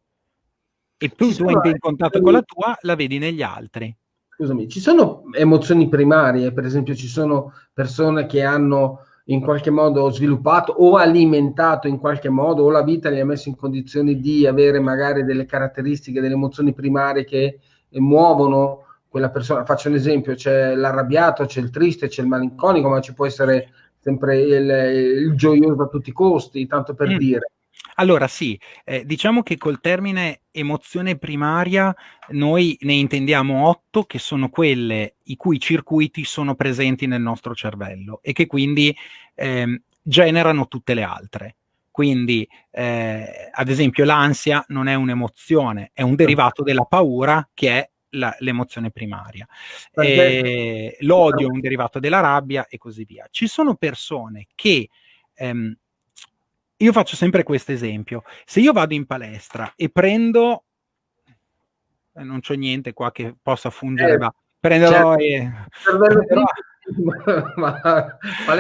E più tu entri in contatto con la tua, la vedi negli altri.
Scusami, ci sono emozioni primarie, per esempio, ci sono persone che hanno in qualche modo sviluppato o alimentato in qualche modo o la vita li ha messo in condizioni di avere magari delle caratteristiche, delle emozioni primarie che muovono quella persona. Faccio un esempio, c'è l'arrabbiato, c'è il triste, c'è il malinconico, ma ci può essere sempre il, il gioioso a tutti i costi, tanto per mm. dire.
Allora sì, eh, diciamo che col termine emozione primaria noi ne intendiamo otto che sono quelle i cui circuiti sono presenti nel nostro cervello e che quindi eh, generano tutte le altre. Quindi, eh, ad esempio, l'ansia non è un'emozione, è un derivato della paura che è l'emozione primaria. Eh, l'odio è un derivato della rabbia e così via. Ci sono persone che ehm, io faccio sempre questo esempio. Se io vado in palestra e prendo, eh, non c'è niente qua che possa fungere, eh, ma prenderò, certo. e, prenderò, ma,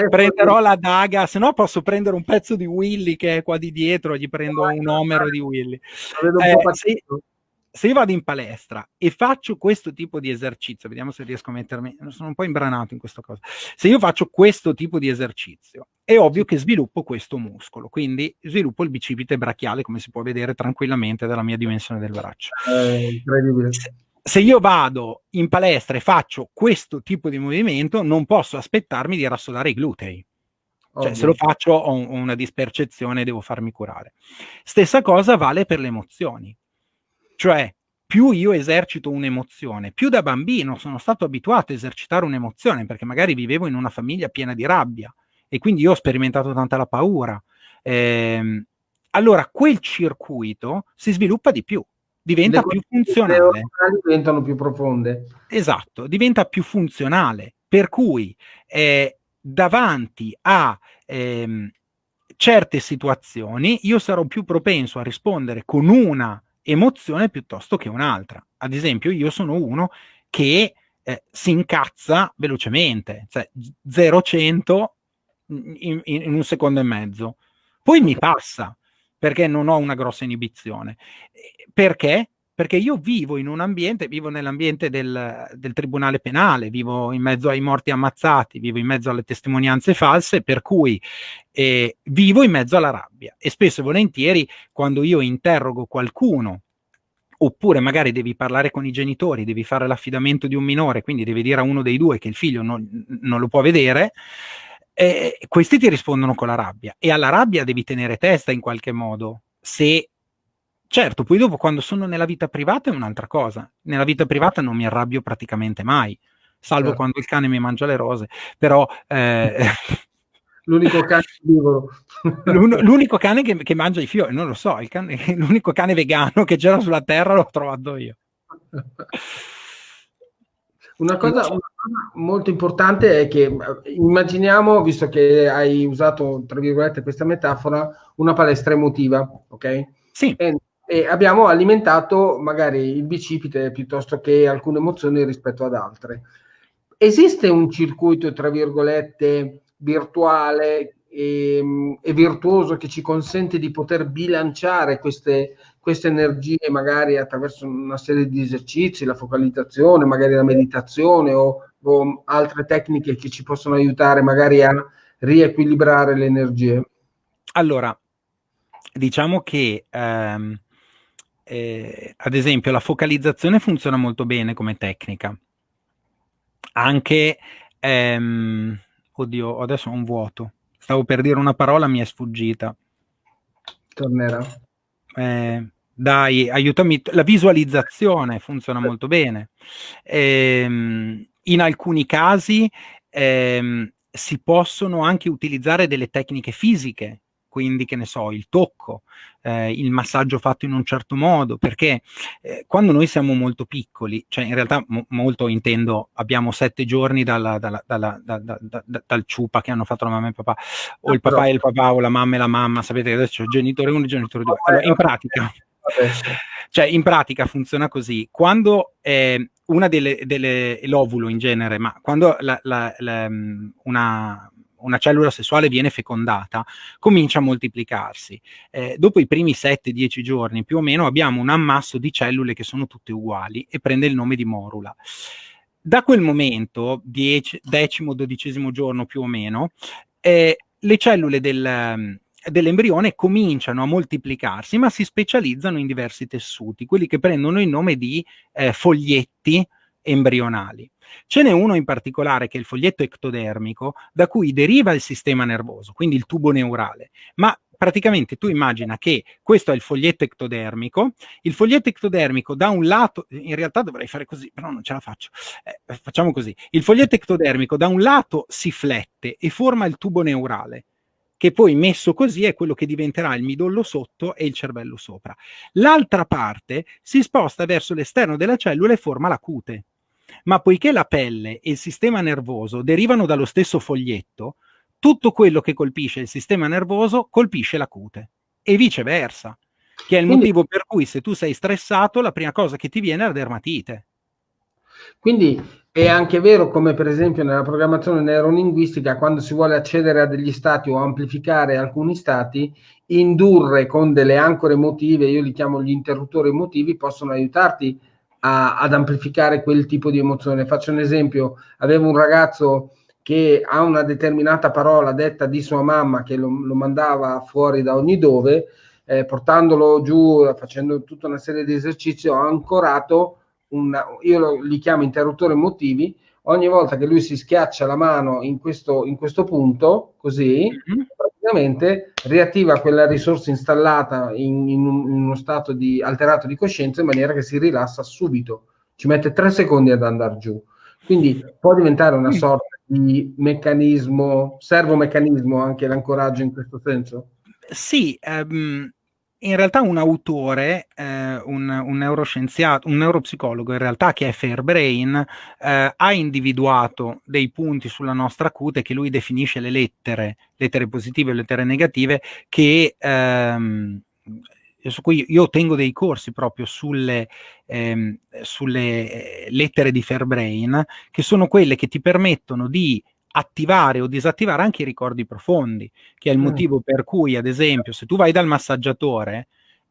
prenderò la daga, se no posso prendere un pezzo di Willy che è qua di dietro, gli prendo un omero di Willy. Eh, se, se io vado in palestra e faccio questo tipo di esercizio, vediamo se riesco a mettermi, sono un po' imbranato in questa cosa, se io faccio questo tipo di esercizio, è ovvio che sviluppo questo muscolo, quindi sviluppo il bicipite brachiale, come si può vedere tranquillamente dalla mia dimensione del braccio. Eh, se, se io vado in palestra e faccio questo tipo di movimento, non posso aspettarmi di rassodare i glutei. Cioè, se lo faccio ho, ho una dispercezione e devo farmi curare. Stessa cosa vale per le emozioni cioè, più io esercito un'emozione, più da bambino sono stato abituato a esercitare un'emozione, perché magari vivevo in una famiglia piena di rabbia e quindi io ho sperimentato tanta la paura. Eh, allora quel circuito si sviluppa di più, diventa le più funzionale.
diventano più profonde.
Esatto, diventa più funzionale, per cui eh, davanti a ehm, certe situazioni io sarò più propenso a rispondere con una emozione piuttosto che un'altra. Ad esempio, io sono uno che eh, si incazza velocemente, cioè 0-100 in, in, un secondo e mezzo. Poi mi passa perché non ho una grossa inibizione. Perché? Perché io vivo in un ambiente, vivo nell'ambiente del, del, tribunale penale, vivo in mezzo ai morti ammazzati, vivo in mezzo alle testimonianze false, per cui eh, vivo in mezzo alla rabbia. E spesso e volentieri, quando io interrogo qualcuno, oppure magari devi parlare con i genitori, devi fare l'affidamento di un minore, quindi devi dire a uno dei due che il figlio non, non lo può vedere, eh, questi ti rispondono con la rabbia. E alla rabbia devi tenere testa in qualche modo. Se Certo, poi dopo quando sono nella vita privata è un'altra cosa. Nella vita privata non mi arrabbio praticamente mai, salvo certo. quando il cane mi mangia le rose, però... Eh,
l'unico cane
l'unico cane che, che, mangia i fiori, non lo so, cane, l'unico cane vegano che c'era sulla terra l'ho trovato io.
Una cosa, una cosa, molto importante è che immaginiamo, visto che hai usato, tra virgolette, questa metafora, una palestra emotiva, ok?
Sì.
E e abbiamo alimentato magari il bicipite piuttosto che alcune emozioni rispetto ad altre. Esiste un circuito, tra virgolette, virtuale e, e virtuoso che ci consente di poter bilanciare queste, queste energie magari attraverso una serie di esercizi, la focalizzazione, magari la meditazione o, o altre tecniche che ci possono aiutare magari a riequilibrare le energie?
Allora, diciamo che ehm, eh, ad esempio la focalizzazione funziona molto bene come tecnica. Anche, ehm, oddio, adesso ho un vuoto. Stavo per dire una parola, mi è sfuggita.
Tornerà.
Eh, dai, aiutami. La visualizzazione funziona molto bene. Ehm, in alcuni casi ehm, si possono anche utilizzare delle tecniche fisiche quindi che ne so, il tocco, eh, il massaggio fatto in un certo modo, perché eh, quando noi siamo molto piccoli, cioè in realtà mo molto intendo, abbiamo sette giorni dalla, dalla, dalla, dal ciupa che hanno fatto la mamma e il papà, o no, il papà però... e il papà, o la mamma e la mamma, sapete che adesso c'è genitore 1 e genitore 2. Allora, in pratica... Cioè, in pratica funziona così. Quando eh, una delle, delle l'ovulo in genere, ma quando la, la, la, una, una cellula sessuale viene fecondata, comincia a moltiplicarsi. Eh, dopo i primi 7-10 giorni più o meno abbiamo un ammasso di cellule che sono tutte uguali e prende il nome di morula. Da quel momento, dieci, decimo, dodicesimo giorno più o meno, eh, le cellule del, dell'embrione cominciano a moltiplicarsi, ma si specializzano in diversi tessuti, quelli che prendono il nome di eh, foglietti embrionali. Ce n'è uno in particolare che è il foglietto ectodermico, da cui deriva il sistema nervoso, quindi il tubo neurale, ma praticamente tu immagina che questo è il foglietto ectodermico, il foglietto ectodermico da un lato, in realtà dovrei fare così, però non ce la faccio, eh, facciamo così, il foglietto ectodermico da un lato si flette e forma il tubo neurale, che poi messo così è quello che diventerà il midollo sotto e il cervello sopra. L'altra parte si sposta verso l'esterno della cellula e forma la cute ma poiché la pelle e il sistema nervoso derivano dallo stesso foglietto, tutto quello che colpisce il sistema nervoso colpisce la cute e viceversa, che è il quindi, motivo per cui se tu sei stressato la prima cosa che ti viene è la dermatite.
Quindi è anche vero come per esempio nella programmazione neurolinguistica quando si vuole accedere a degli stati o amplificare alcuni stati, indurre con delle ancore emotive, io li chiamo gli interruttori emotivi, possono aiutarti a, ad amplificare quel tipo di emozione. Faccio un esempio, avevo un ragazzo che ha una determinata parola detta di sua mamma che lo, lo mandava fuori da ogni dove, eh, portandolo giù, facendo tutta una serie di esercizi, ho ancorato, una, io lo, li chiamo interruttori emotivi, ogni volta che lui si schiaccia la mano in questo, in questo punto, così, mm-hmm. Praticamente riattiva quella risorsa installata in, in, un, in, uno stato di, alterato di coscienza in maniera che si rilassa subito. Ci mette tre secondi ad andare giù. Quindi può diventare una sorta di meccanismo, servomeccanismo anche l'ancoraggio in questo senso?
Sì, um, in realtà un autore, eh, un, un, neuroscienziato, un neuropsicologo in realtà che è Fairbrain, eh, ha individuato dei punti sulla nostra cute che lui definisce le lettere, lettere positive e lettere negative, che ehm, su cui io tengo dei corsi proprio sulle, ehm, sulle lettere di Fairbrain, che sono quelle che ti permettono di attivare o disattivare anche i ricordi profondi, che è il mm. motivo per cui, ad esempio, se tu vai dal massaggiatore,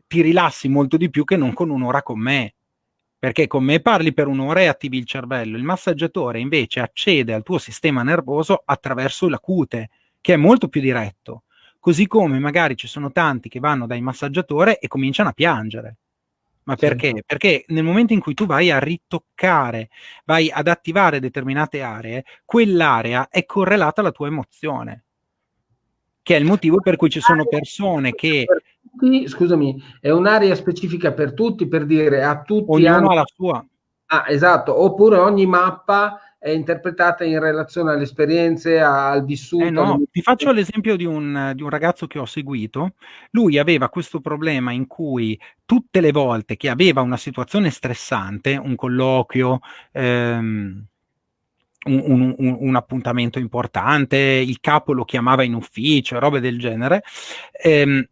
ti rilassi molto di più che non con un'ora con me. Perché con me parli per un'ora e attivi il cervello. Il massaggiatore invece accede al tuo sistema nervoso attraverso la cute, che è molto più diretto. Così come magari ci sono tanti che vanno dai massaggiatori e cominciano a piangere ma perché? Sì. Perché nel momento in cui tu vai a ritoccare, vai ad attivare determinate aree, quell'area è correlata alla tua emozione. Che è il motivo per cui ci sono persone che.
Scusami, è un'area specifica per tutti, per dire a tutti.
Ognuno hanno... ha la sua.
Ah, esatto, oppure ogni mappa è interpretata in relazione alle esperienze, al vissuto.
Eh no, ti faccio l'esempio di un, di un, ragazzo che ho seguito. Lui aveva questo problema in cui tutte le volte che aveva una situazione stressante, un colloquio, ehm, un, un, un, un, appuntamento importante, il capo lo chiamava in ufficio, robe del genere, ehm,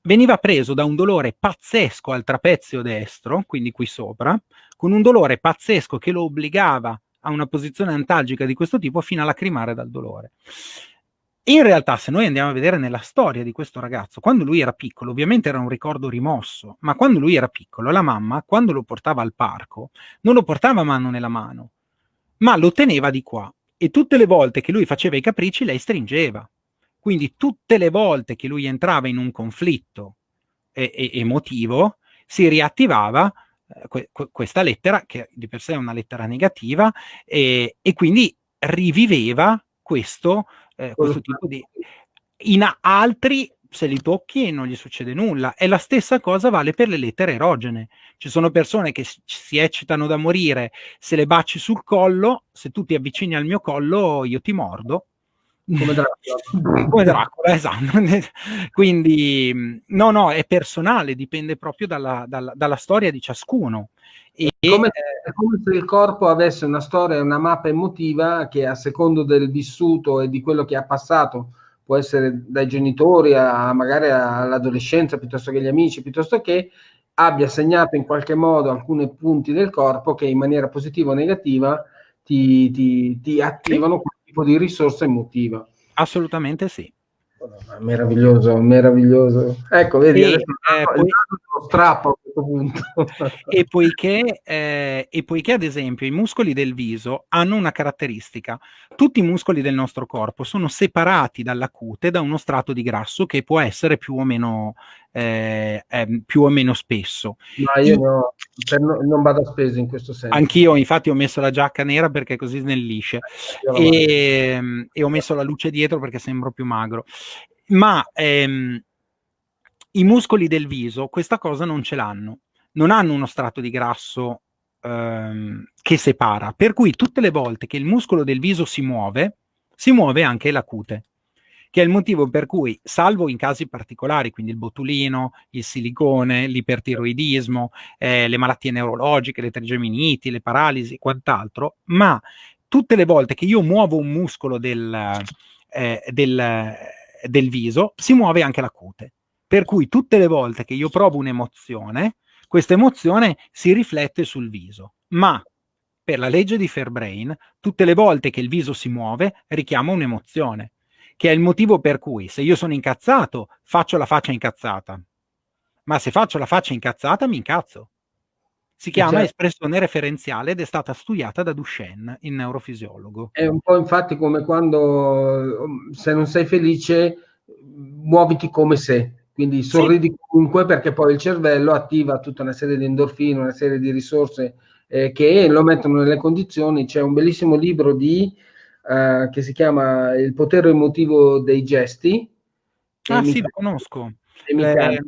veniva preso da un dolore pazzesco al trapezio destro, quindi qui sopra, con un dolore pazzesco che lo obbligava a una posizione antalgica di questo tipo fino a lacrimare dal dolore. in realtà, se noi andiamo a vedere nella storia di questo ragazzo, quando lui era piccolo, ovviamente era un ricordo rimosso, ma quando lui era piccolo, la mamma, quando lo portava al parco, non lo portava mano nella mano, ma lo teneva di qua. E tutte le volte che lui faceva i capricci, lei stringeva. Quindi tutte le volte che lui entrava in un conflitto e- e- emotivo, si riattivava eh, que- questa lettera, che di per sé è una lettera negativa, e, e quindi riviveva questo, eh, questo tipo di... In altri se li tocchi non gli succede nulla. E la stessa cosa vale per le lettere erogene. Ci sono persone che si eccitano da morire, se le baci sul collo, se tu ti avvicini al mio collo io ti mordo.
Come Dracula.
Come Dracula, esatto. Quindi, no, no, è personale, dipende proprio dalla, dalla, dalla storia di ciascuno.
E, come, è come se il corpo avesse una storia, una mappa emotiva che a secondo del vissuto e di quello che ha passato, può essere dai genitori a magari all'adolescenza piuttosto che agli amici, piuttosto che abbia segnato in qualche modo alcuni punti del corpo che in maniera positiva o negativa ti, ti, ti attivano quel tipo di risorsa emotiva.
Assolutamente sì.
Meraviglioso, meraviglioso. Ecco, vedi, e, eh, poi, strappo questo punto.
e, poiché, eh, e poiché, ad esempio, i muscoli del viso hanno una caratteristica. Tutti i muscoli del nostro corpo sono separati dalla cute da uno strato di grasso che può essere più o meno, eh, eh, più o meno spesso.
Ma io no, no, non vado a spese in questo senso.
Anch'io, infatti, ho messo la giacca nera perché così snellisce. Eh, e, e ho messo la luce dietro perché sembro più magro ma ehm, i muscoli del viso questa cosa non ce l'hanno, non hanno uno strato di grasso ehm, che separa, per cui tutte le volte che il muscolo del viso si muove, si muove anche la cute, che è il motivo per cui, salvo in casi particolari, quindi il botulino, il silicone, l'ipertiroidismo, eh, le malattie neurologiche, le trigeminiti, le paralisi e quant'altro, ma tutte le volte che io muovo un muscolo del, eh, del del viso, si muove anche la cute. Per cui tutte le volte che io provo un'emozione, questa emozione si riflette sul viso. Ma per la legge di Fairbrain, tutte le volte che il viso si muove, richiama un'emozione, che è il motivo per cui se io sono incazzato, faccio la faccia incazzata. Ma se faccio la faccia incazzata, mi incazzo. Si chiama certo. espressione referenziale ed è stata studiata da Duchenne, il neurofisiologo.
È un po' infatti come quando se non sei felice muoviti come se, quindi sorridi sì. comunque perché poi il cervello attiva tutta una serie di endorfine, una serie di risorse eh, che lo mettono nelle condizioni. C'è un bellissimo libro di, uh, che si chiama Il potere emotivo dei gesti.
Ah sì, lo conosco.
Le,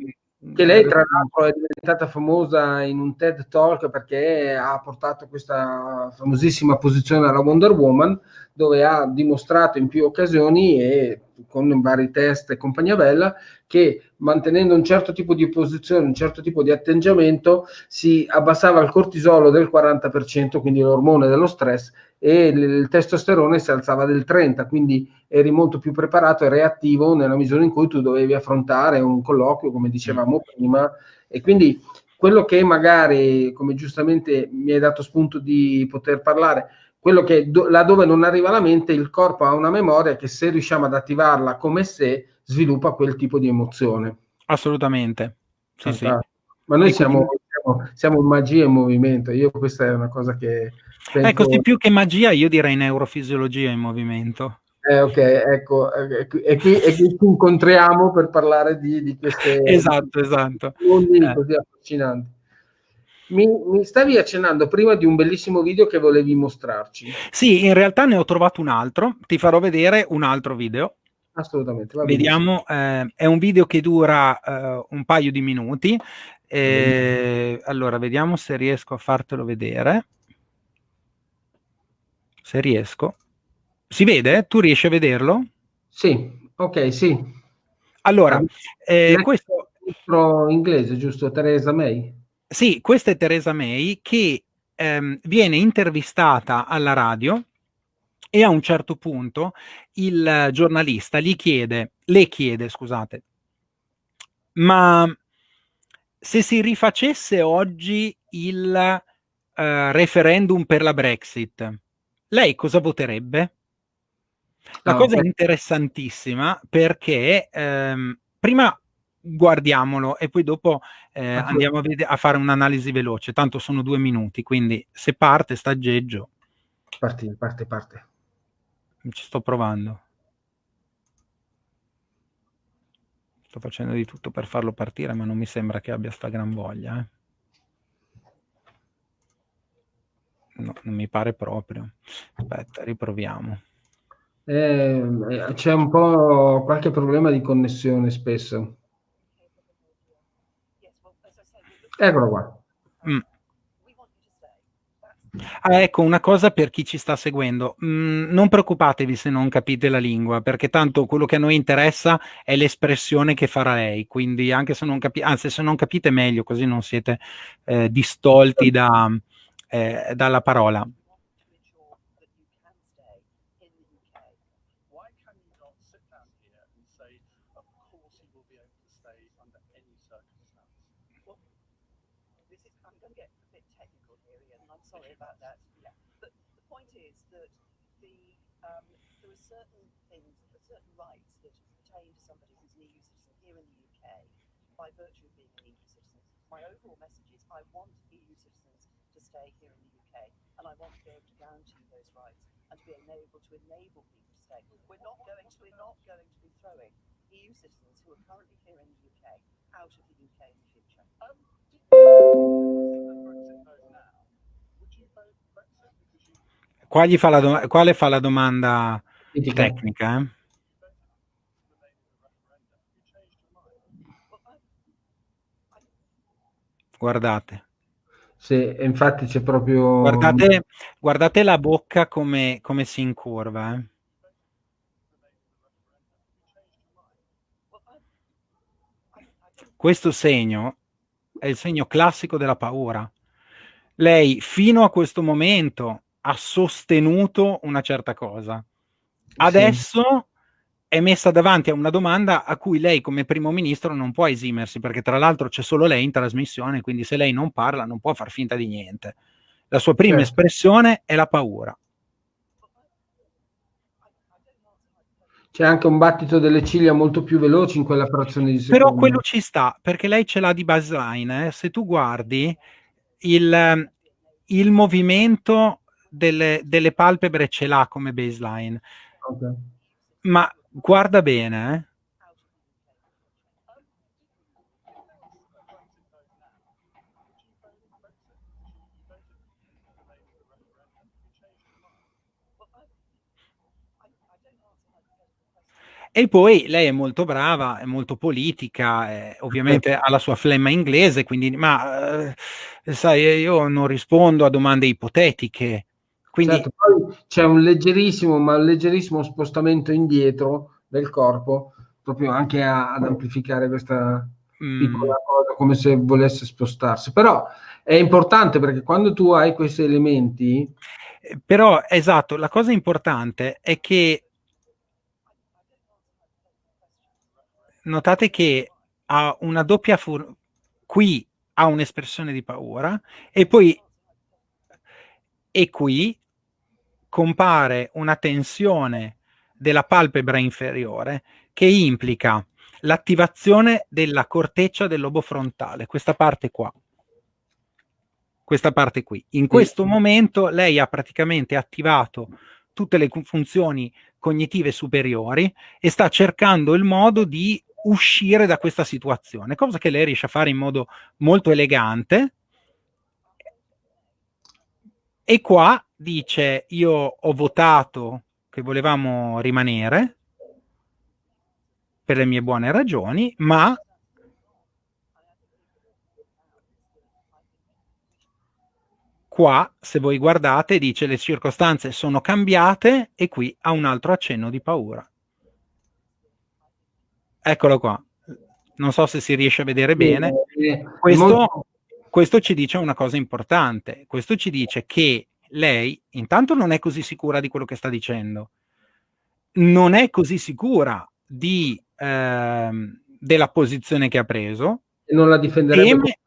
che lei tra l'altro è diventata famosa in un TED Talk perché ha portato questa famosissima posizione alla Wonder Woman dove ha dimostrato in più occasioni e con vari test e compagnia bella che mantenendo un certo tipo di posizione, un certo tipo di atteggiamento si abbassava il cortisolo del 40%, quindi l'ormone dello stress e il testosterone si alzava del 30, quindi eri molto più preparato e reattivo nella misura in cui tu dovevi affrontare un colloquio, come dicevamo prima, e quindi quello che magari, come giustamente mi hai dato spunto di poter parlare, quello che do, laddove non arriva la mente, il corpo ha una memoria che se riusciamo ad attivarla come se, sviluppa quel tipo di emozione.
Assolutamente. Sì, sì.
Ma noi siamo, siamo, siamo magia in movimento, io questa è una cosa che
Penso... Ecco, sì, più che magia, io direi neurofisiologia in movimento.
Eh, ok, ecco, e qui, e qui ci incontriamo per parlare di, di queste
esatto, esatto.
mondi eh. così affascinanti. Mi, mi, stavi accennando prima di un bellissimo video che volevi mostrarci.
Sì, in realtà ne ho trovato un altro, ti farò vedere un altro video.
Assolutamente.
Vediamo, eh, è un video che dura eh, un paio di minuti. Eh, allora, vediamo se riesco a fartelo vedere se riesco. Si vede? Tu riesci a vederlo?
Sì, ok, sì.
Allora, eh, questo...
Inglese, giusto? Teresa May?
Sì, questa è Teresa May che ehm, viene intervistata alla radio e a un certo punto il giornalista gli chiede, le chiede, scusate, ma se si rifacesse oggi il uh, referendum per la Brexit, lei cosa voterebbe? La ah, cosa okay. interessantissima perché ehm, prima guardiamolo e poi dopo eh, andiamo a, a, fare un'analisi veloce, tanto sono due minuti, quindi se parte sta aggeggio.
Parti, parte, parte.
Ci sto provando. Sto facendo di tutto per farlo partire, ma non mi sembra che abbia sta gran voglia. Eh. No, non mi pare proprio. Aspetta, riproviamo.
Eh, c'è un po' qualche problema di connessione spesso. Eccolo qua.
Ah, ecco, una cosa per chi ci sta seguendo, mm, non preoccupatevi se non capite la lingua, perché tanto quello che a noi interessa è l'espressione che farà lei, quindi anche se non capite, anzi se non capite meglio, così non siete eh, distolti da, eh, dalla parola. Able to enable people to stay. We're not going to, we're not going to be throwing EU citizens who are currently here in the UK out of the UK in the future. Um, Qua gli fa la do- quale fa la domanda tecnica? Eh? Guardate.
Sì, infatti c'è proprio...
Guardate, guardate la bocca come, come si incurva. Eh. Questo segno è il segno classico della paura. Lei fino a questo momento ha sostenuto una certa cosa. Adesso è messa davanti a una domanda a cui lei come primo ministro non può esimersi, perché tra l'altro c'è solo lei in trasmissione, quindi se lei non parla non può far finta di niente. La sua prima certo. espressione è la paura.
C'è anche un battito delle ciglia molto più veloce in quella frazione di secondo.
Però quello ci sta, perché lei ce l'ha di baseline. Eh? Se tu guardi il, il movimento delle, delle palpebre ce l'ha come baseline. Okay. Ma Guarda bene, eh. E poi lei è molto brava, è molto politica, eh, ovviamente ha la sua flemma inglese, quindi, ma eh, sai, io non rispondo a domande ipotetiche, quindi... Certo,
poi c'è un leggerissimo, ma leggerissimo spostamento indietro del corpo, proprio anche a, ad amplificare questa mm. piccola cosa, come se volesse spostarsi. Però è importante perché quando tu hai questi elementi...
Eh, però, esatto, la cosa importante è che notate che ha una doppia fur- qui ha un'espressione di paura e poi e qui compare una tensione della palpebra inferiore che implica l'attivazione della corteccia del lobo frontale, questa parte qua. Questa parte qui. In questo momento lei ha praticamente attivato tutte le funzioni cognitive superiori e sta cercando il modo di uscire da questa situazione, cosa che lei riesce a fare in modo molto elegante. E qua dice io ho votato che volevamo rimanere per le mie buone ragioni, ma qua, se voi guardate, dice le circostanze sono cambiate e qui ha un altro accenno di paura. Eccolo qua. Non so se si riesce a vedere bene. Questo, questo ci dice una cosa importante. Questo ci dice che lei intanto non è così sicura di quello che sta dicendo, non è così sicura di, ehm, della posizione che ha preso.
E non la difenderebbe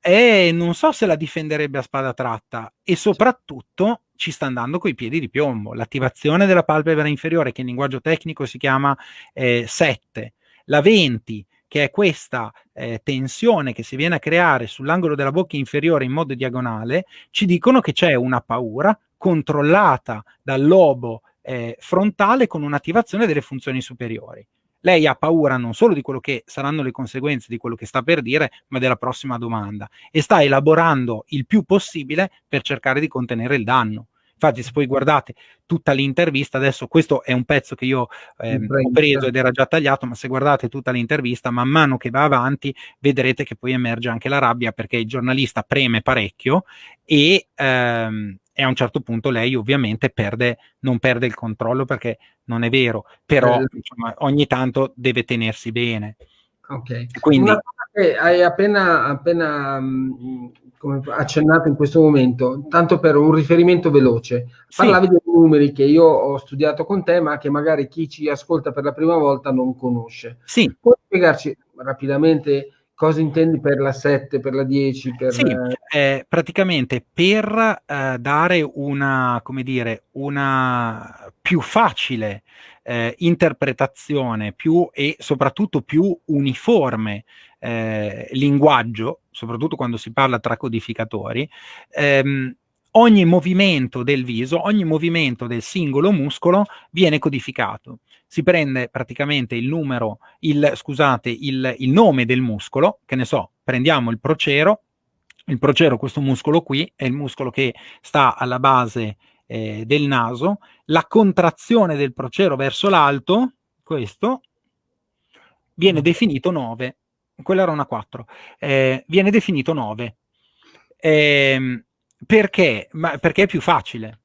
e, e non so se la difenderebbe a spada tratta e soprattutto ci sta andando coi piedi di piombo. L'attivazione della palpebra inferiore, che in linguaggio tecnico si chiama eh, 7, la 20, che è questa eh, tensione che si viene a creare sull'angolo della bocca inferiore in modo diagonale, ci dicono che c'è una paura controllata dal lobo eh, frontale con un'attivazione delle funzioni superiori. Lei ha paura non solo di quello che saranno le conseguenze di quello che sta per dire, ma della prossima domanda e sta elaborando il più possibile per cercare di contenere il danno. Infatti, se poi guardate tutta l'intervista, adesso questo è un pezzo che io eh, ho preso ed era già tagliato, ma se guardate tutta l'intervista, man mano che va avanti, vedrete che poi emerge anche la rabbia perché il giornalista preme parecchio e, ehm, e a un certo punto lei ovviamente perde, non perde il controllo perché non è vero, però eh. insomma, ogni tanto deve tenersi bene.
Ok. Quindi, hai appena, appena mh, accennato in questo momento, tanto per un riferimento veloce. Parlavi sì. dei numeri che io ho studiato con te, ma che magari chi ci ascolta per la prima volta non conosce.
Sì.
Puoi spiegarci rapidamente cosa intendi per la 7, per la 10? Per...
Sì, eh, praticamente per eh, dare una, come dire, una più facile eh, interpretazione più e soprattutto più uniforme eh, linguaggio, soprattutto quando si parla tra codificatori, ehm, ogni movimento del viso, ogni movimento del singolo muscolo viene codificato. Si prende praticamente il numero, il, scusate, il, il nome del muscolo, che ne so, prendiamo il procero, il procero, questo muscolo qui, è il muscolo che sta alla base eh, del naso, la contrazione del procero verso l'alto, questo, viene definito 9 quella era una 4, eh, viene definito 9. Eh, perché? Ma perché è più facile.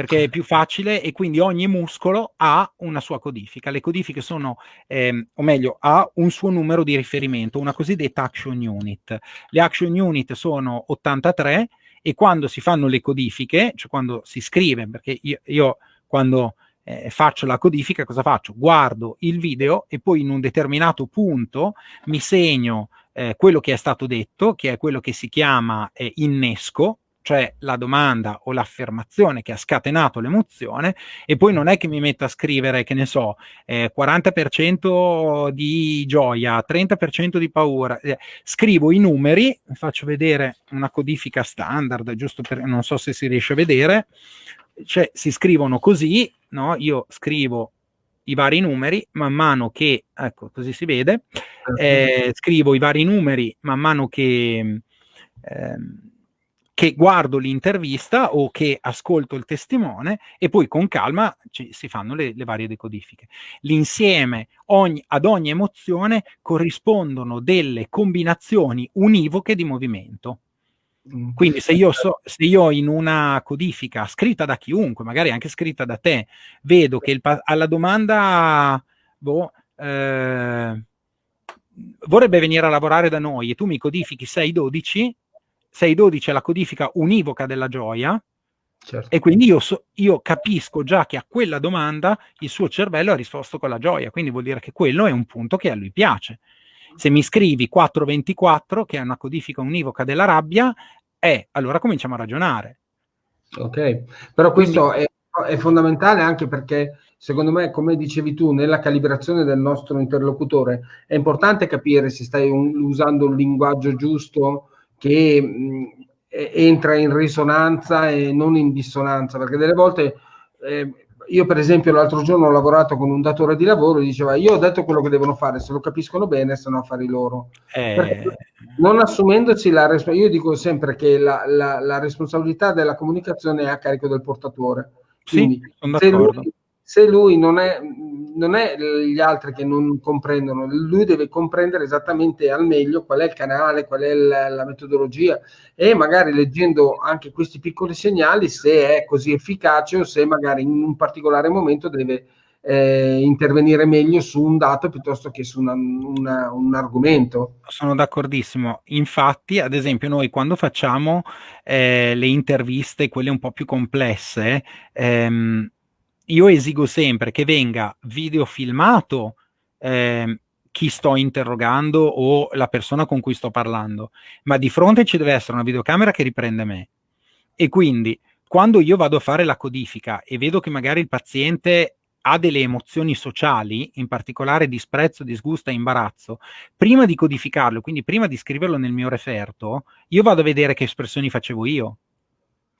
Perché è più facile e quindi ogni muscolo ha una sua codifica. Le codifiche sono, ehm, o meglio, ha un suo numero di riferimento, una cosiddetta action unit. Le action unit sono 83 e quando si fanno le codifiche, cioè quando si scrive, perché io, io quando eh, faccio la codifica, cosa faccio? Guardo il video e poi in un determinato punto mi segno eh, quello che è stato detto, che è quello che si chiama eh, innesco, cioè la domanda o l'affermazione che ha scatenato l'emozione, e poi non è che mi metto a scrivere, che ne so, eh, 40% di gioia, 30% di paura, eh, scrivo i numeri, faccio vedere una codifica standard, giusto per, non so se si riesce a vedere, cioè si scrivono così, no? Io scrivo i vari numeri, man mano che, ecco, così si vede, eh, scrivo i vari numeri man mano che, eh, che guardo l'intervista o che ascolto il testimone e poi con calma ci, si fanno le, le, varie decodifiche. L'insieme ogni, ad ogni emozione corrispondono delle combinazioni univoche di movimento. Mm. Quindi se io, so, se io in una codifica scritta da chiunque, magari anche scritta da te, vedo che il, alla domanda boh, eh, vorrebbe venire a lavorare da noi e tu mi codifichi 612, 612 è la codifica univoca della gioia, certo. e quindi io, so, io capisco già che a quella domanda il suo cervello ha risposto con la gioia, quindi vuol dire che quello è un punto che a lui piace. Se mi scrivi 424, che è una codifica univoca della rabbia, eh, allora cominciamo a ragionare.
Ok, però questo Quindi... è, è, fondamentale anche perché secondo me, come dicevi tu, nella calibrazione del nostro interlocutore è importante capire se stai un, usando un linguaggio giusto che mh, entra in risonanza e non in dissonanza, perché delle volte... Eh, io per esempio l'altro giorno ho lavorato con un datore di lavoro e diceva io ho detto quello che devono fare, se lo capiscono bene, se no affari loro. Eh... Non assumendoci la responsabilità, io dico sempre che la, la, la, responsabilità della comunicazione è a carico del portatore. Quindi, sì, se lui, se lui non è, non è gli altri che non comprendono, lui deve comprendere esattamente al meglio qual è il canale, qual è la, la metodologia e magari leggendo anche questi piccoli segnali se è così efficace o se magari in un particolare momento deve eh, intervenire meglio su un dato piuttosto che su una, una, un argomento.
Sono d'accordissimo. Infatti, ad esempio, noi quando facciamo eh, le interviste, quelle un po' più complesse, ehm, io esigo sempre che venga videofilmato eh, chi sto interrogando o la persona con cui sto parlando, ma di fronte ci deve essere una videocamera che riprende me. E quindi quando io vado a fare la codifica e vedo che magari il paziente ha delle emozioni sociali, in particolare disprezzo, disgusto e imbarazzo, prima di codificarlo, quindi prima di scriverlo nel mio referto, io vado a vedere che espressioni facevo io.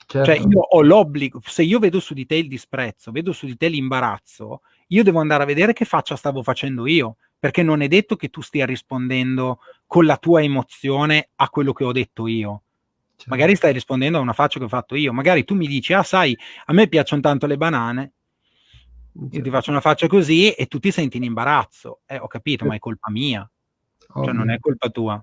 Cioè, certo. Cioè io ho l'obbligo, se io vedo su di te il disprezzo, vedo su di te l'imbarazzo, io devo andare a vedere che faccia stavo facendo io, perché non è detto che tu stia rispondendo con la tua emozione a quello che ho detto io. Certo. Magari stai rispondendo a una faccia che ho fatto io, magari tu mi dici, ah sai, a me piacciono tanto le banane, io ti certo. faccio una faccia così e tu ti senti in imbarazzo. Eh, ho capito, ma è colpa mia, Ovvio. cioè non è colpa tua.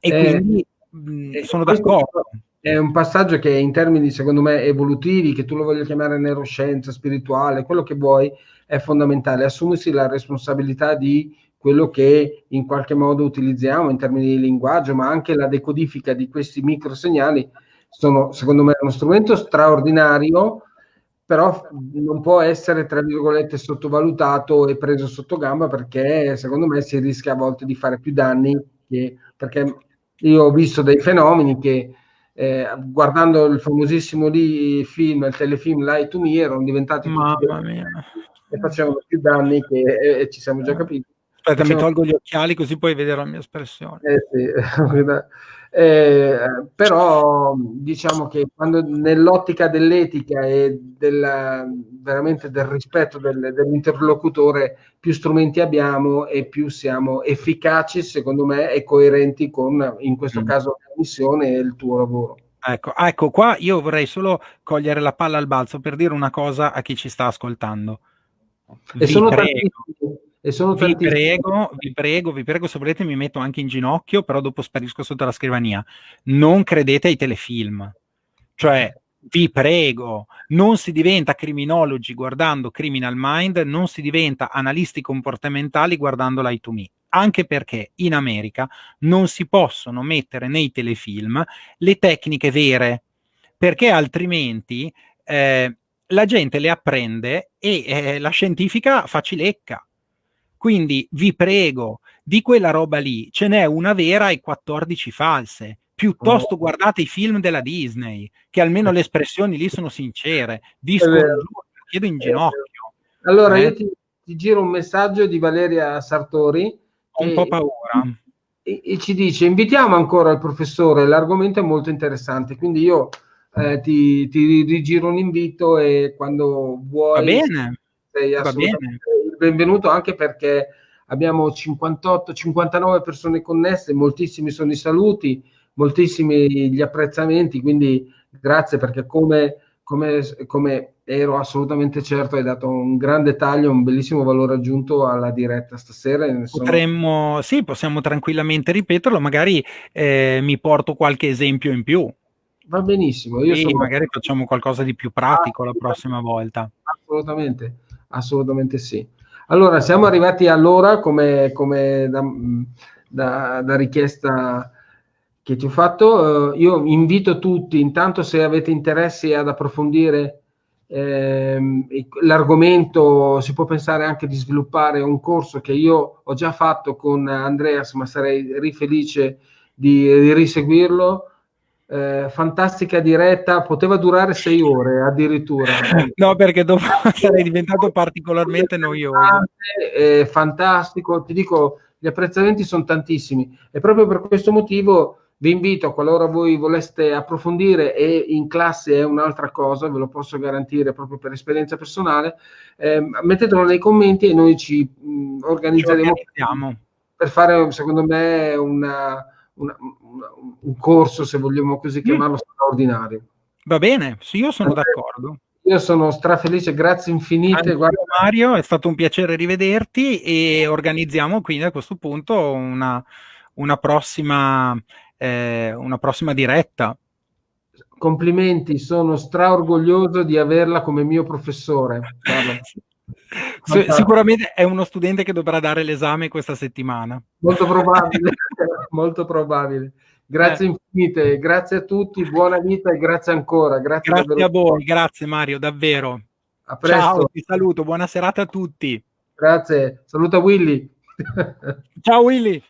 E eh, quindi mh, eh, sono d'accordo.
È un passaggio che in termini, secondo me, evolutivi, che tu lo voglia chiamare neuroscienza, spirituale, quello che vuoi, è fondamentale. Assumersi la responsabilità di quello che in qualche modo utilizziamo in termini di linguaggio, ma anche la decodifica di questi microsegnali sono, secondo me, uno strumento straordinario però non può essere, tra virgolette, sottovalutato e preso sotto gamba perché secondo me si rischia a volte di fare più danni che, perché io ho visto dei fenomeni che eh, guardando il famosissimo lì film, il telefilm Light to Me erano diventati
Mamma mia.
e facevano più danni che e, e ci siamo già capiti.
Aspetta, Facciamo... mi tolgo gli occhiali così puoi vedere la mia espressione.
Eh, sì. Eh, però diciamo che quando nell'ottica dell'etica e del, veramente del rispetto del, dell'interlocutore più strumenti abbiamo e più siamo efficaci secondo me e coerenti con in questo mm. caso la missione e il tuo lavoro.
Ecco, ecco, qua io vorrei solo cogliere la palla al balzo per dire una cosa a chi ci sta ascoltando.
Vi e sono prego, e sono
vi prego, vi prego, vi prego, se volete mi metto anche in ginocchio, però dopo sparisco sotto la scrivania. Non credete ai telefilm. Cioè, vi prego, non si diventa criminologi guardando Criminal Mind, non si diventa analisti comportamentali guardando l'I to Me. Anche perché in America non si possono mettere nei telefilm le tecniche vere, perché altrimenti eh, la gente le apprende e eh, la scientifica facilecca quindi vi prego, di quella roba lì ce n'è una vera e 14 false. Piuttosto oh. guardate i film della Disney, che almeno le espressioni lì sono sincere. Scongiuro, chiedo in ginocchio.
Allora, eh? io ti, ti, giro un messaggio di Valeria Sartori.
Ho un po' paura.
E, e, ci dice, invitiamo ancora il professore, l'argomento è molto interessante, quindi io eh, ti, ti rigiro un invito e quando vuoi...
Va bene, va bene
benvenuto anche perché abbiamo 58-59 persone connesse, moltissimi sono i saluti, moltissimi gli apprezzamenti, quindi grazie perché come, come, come ero assolutamente certo hai dato un grande taglio, un bellissimo valore aggiunto alla diretta stasera.
Sono... Potremmo, sì, possiamo tranquillamente ripeterlo, magari eh, mi porto qualche esempio in più.
Va benissimo. Io
sì, sono... magari facciamo qualcosa di più pratico la prossima volta.
Assolutamente, assolutamente sì. Allora, siamo arrivati all'ora come, come da, da, da, richiesta che ti ho fatto. Uh, io invito tutti, intanto se avete interesse ad approfondire ehm, l'argomento, si può pensare anche di sviluppare un corso che io ho già fatto con Andreas, ma sarei rifelice di, di riseguirlo eh, fantastica diretta, poteva durare sei ore addirittura.
no, perché dopo sarei diventato particolarmente noioso.
Eh, fantastico, ti dico, gli apprezzamenti sono tantissimi e proprio per questo motivo vi invito, qualora voi voleste approfondire e in classe è un'altra cosa, ve lo posso garantire proprio per esperienza personale, eh, mettetelo nei commenti e noi ci mh, organizzeremo
ci
per fare, secondo me, una una, una, un corso, se vogliamo così chiamarlo, mm. straordinario.
Va bene, sì, io sono d'accordo.
Io sono strafelice, grazie infinite.
Mario, è stato un piacere rivederti e organizziamo quindi a questo punto una, una, prossima, eh, una prossima diretta.
Complimenti, sono straorgoglioso di averla come mio professore.
Sicuramente è uno studente che dovrà dare l'esame questa settimana.
Molto probabile, molto probabile. Grazie eh. infinite, grazie a tutti, buona vita e grazie ancora. Grazie,
grazie a voi, grazie Mario, davvero.
A presto. Ciao,
ti saluto, buona serata a tutti.
Grazie, saluta Willy.
Ciao Willy.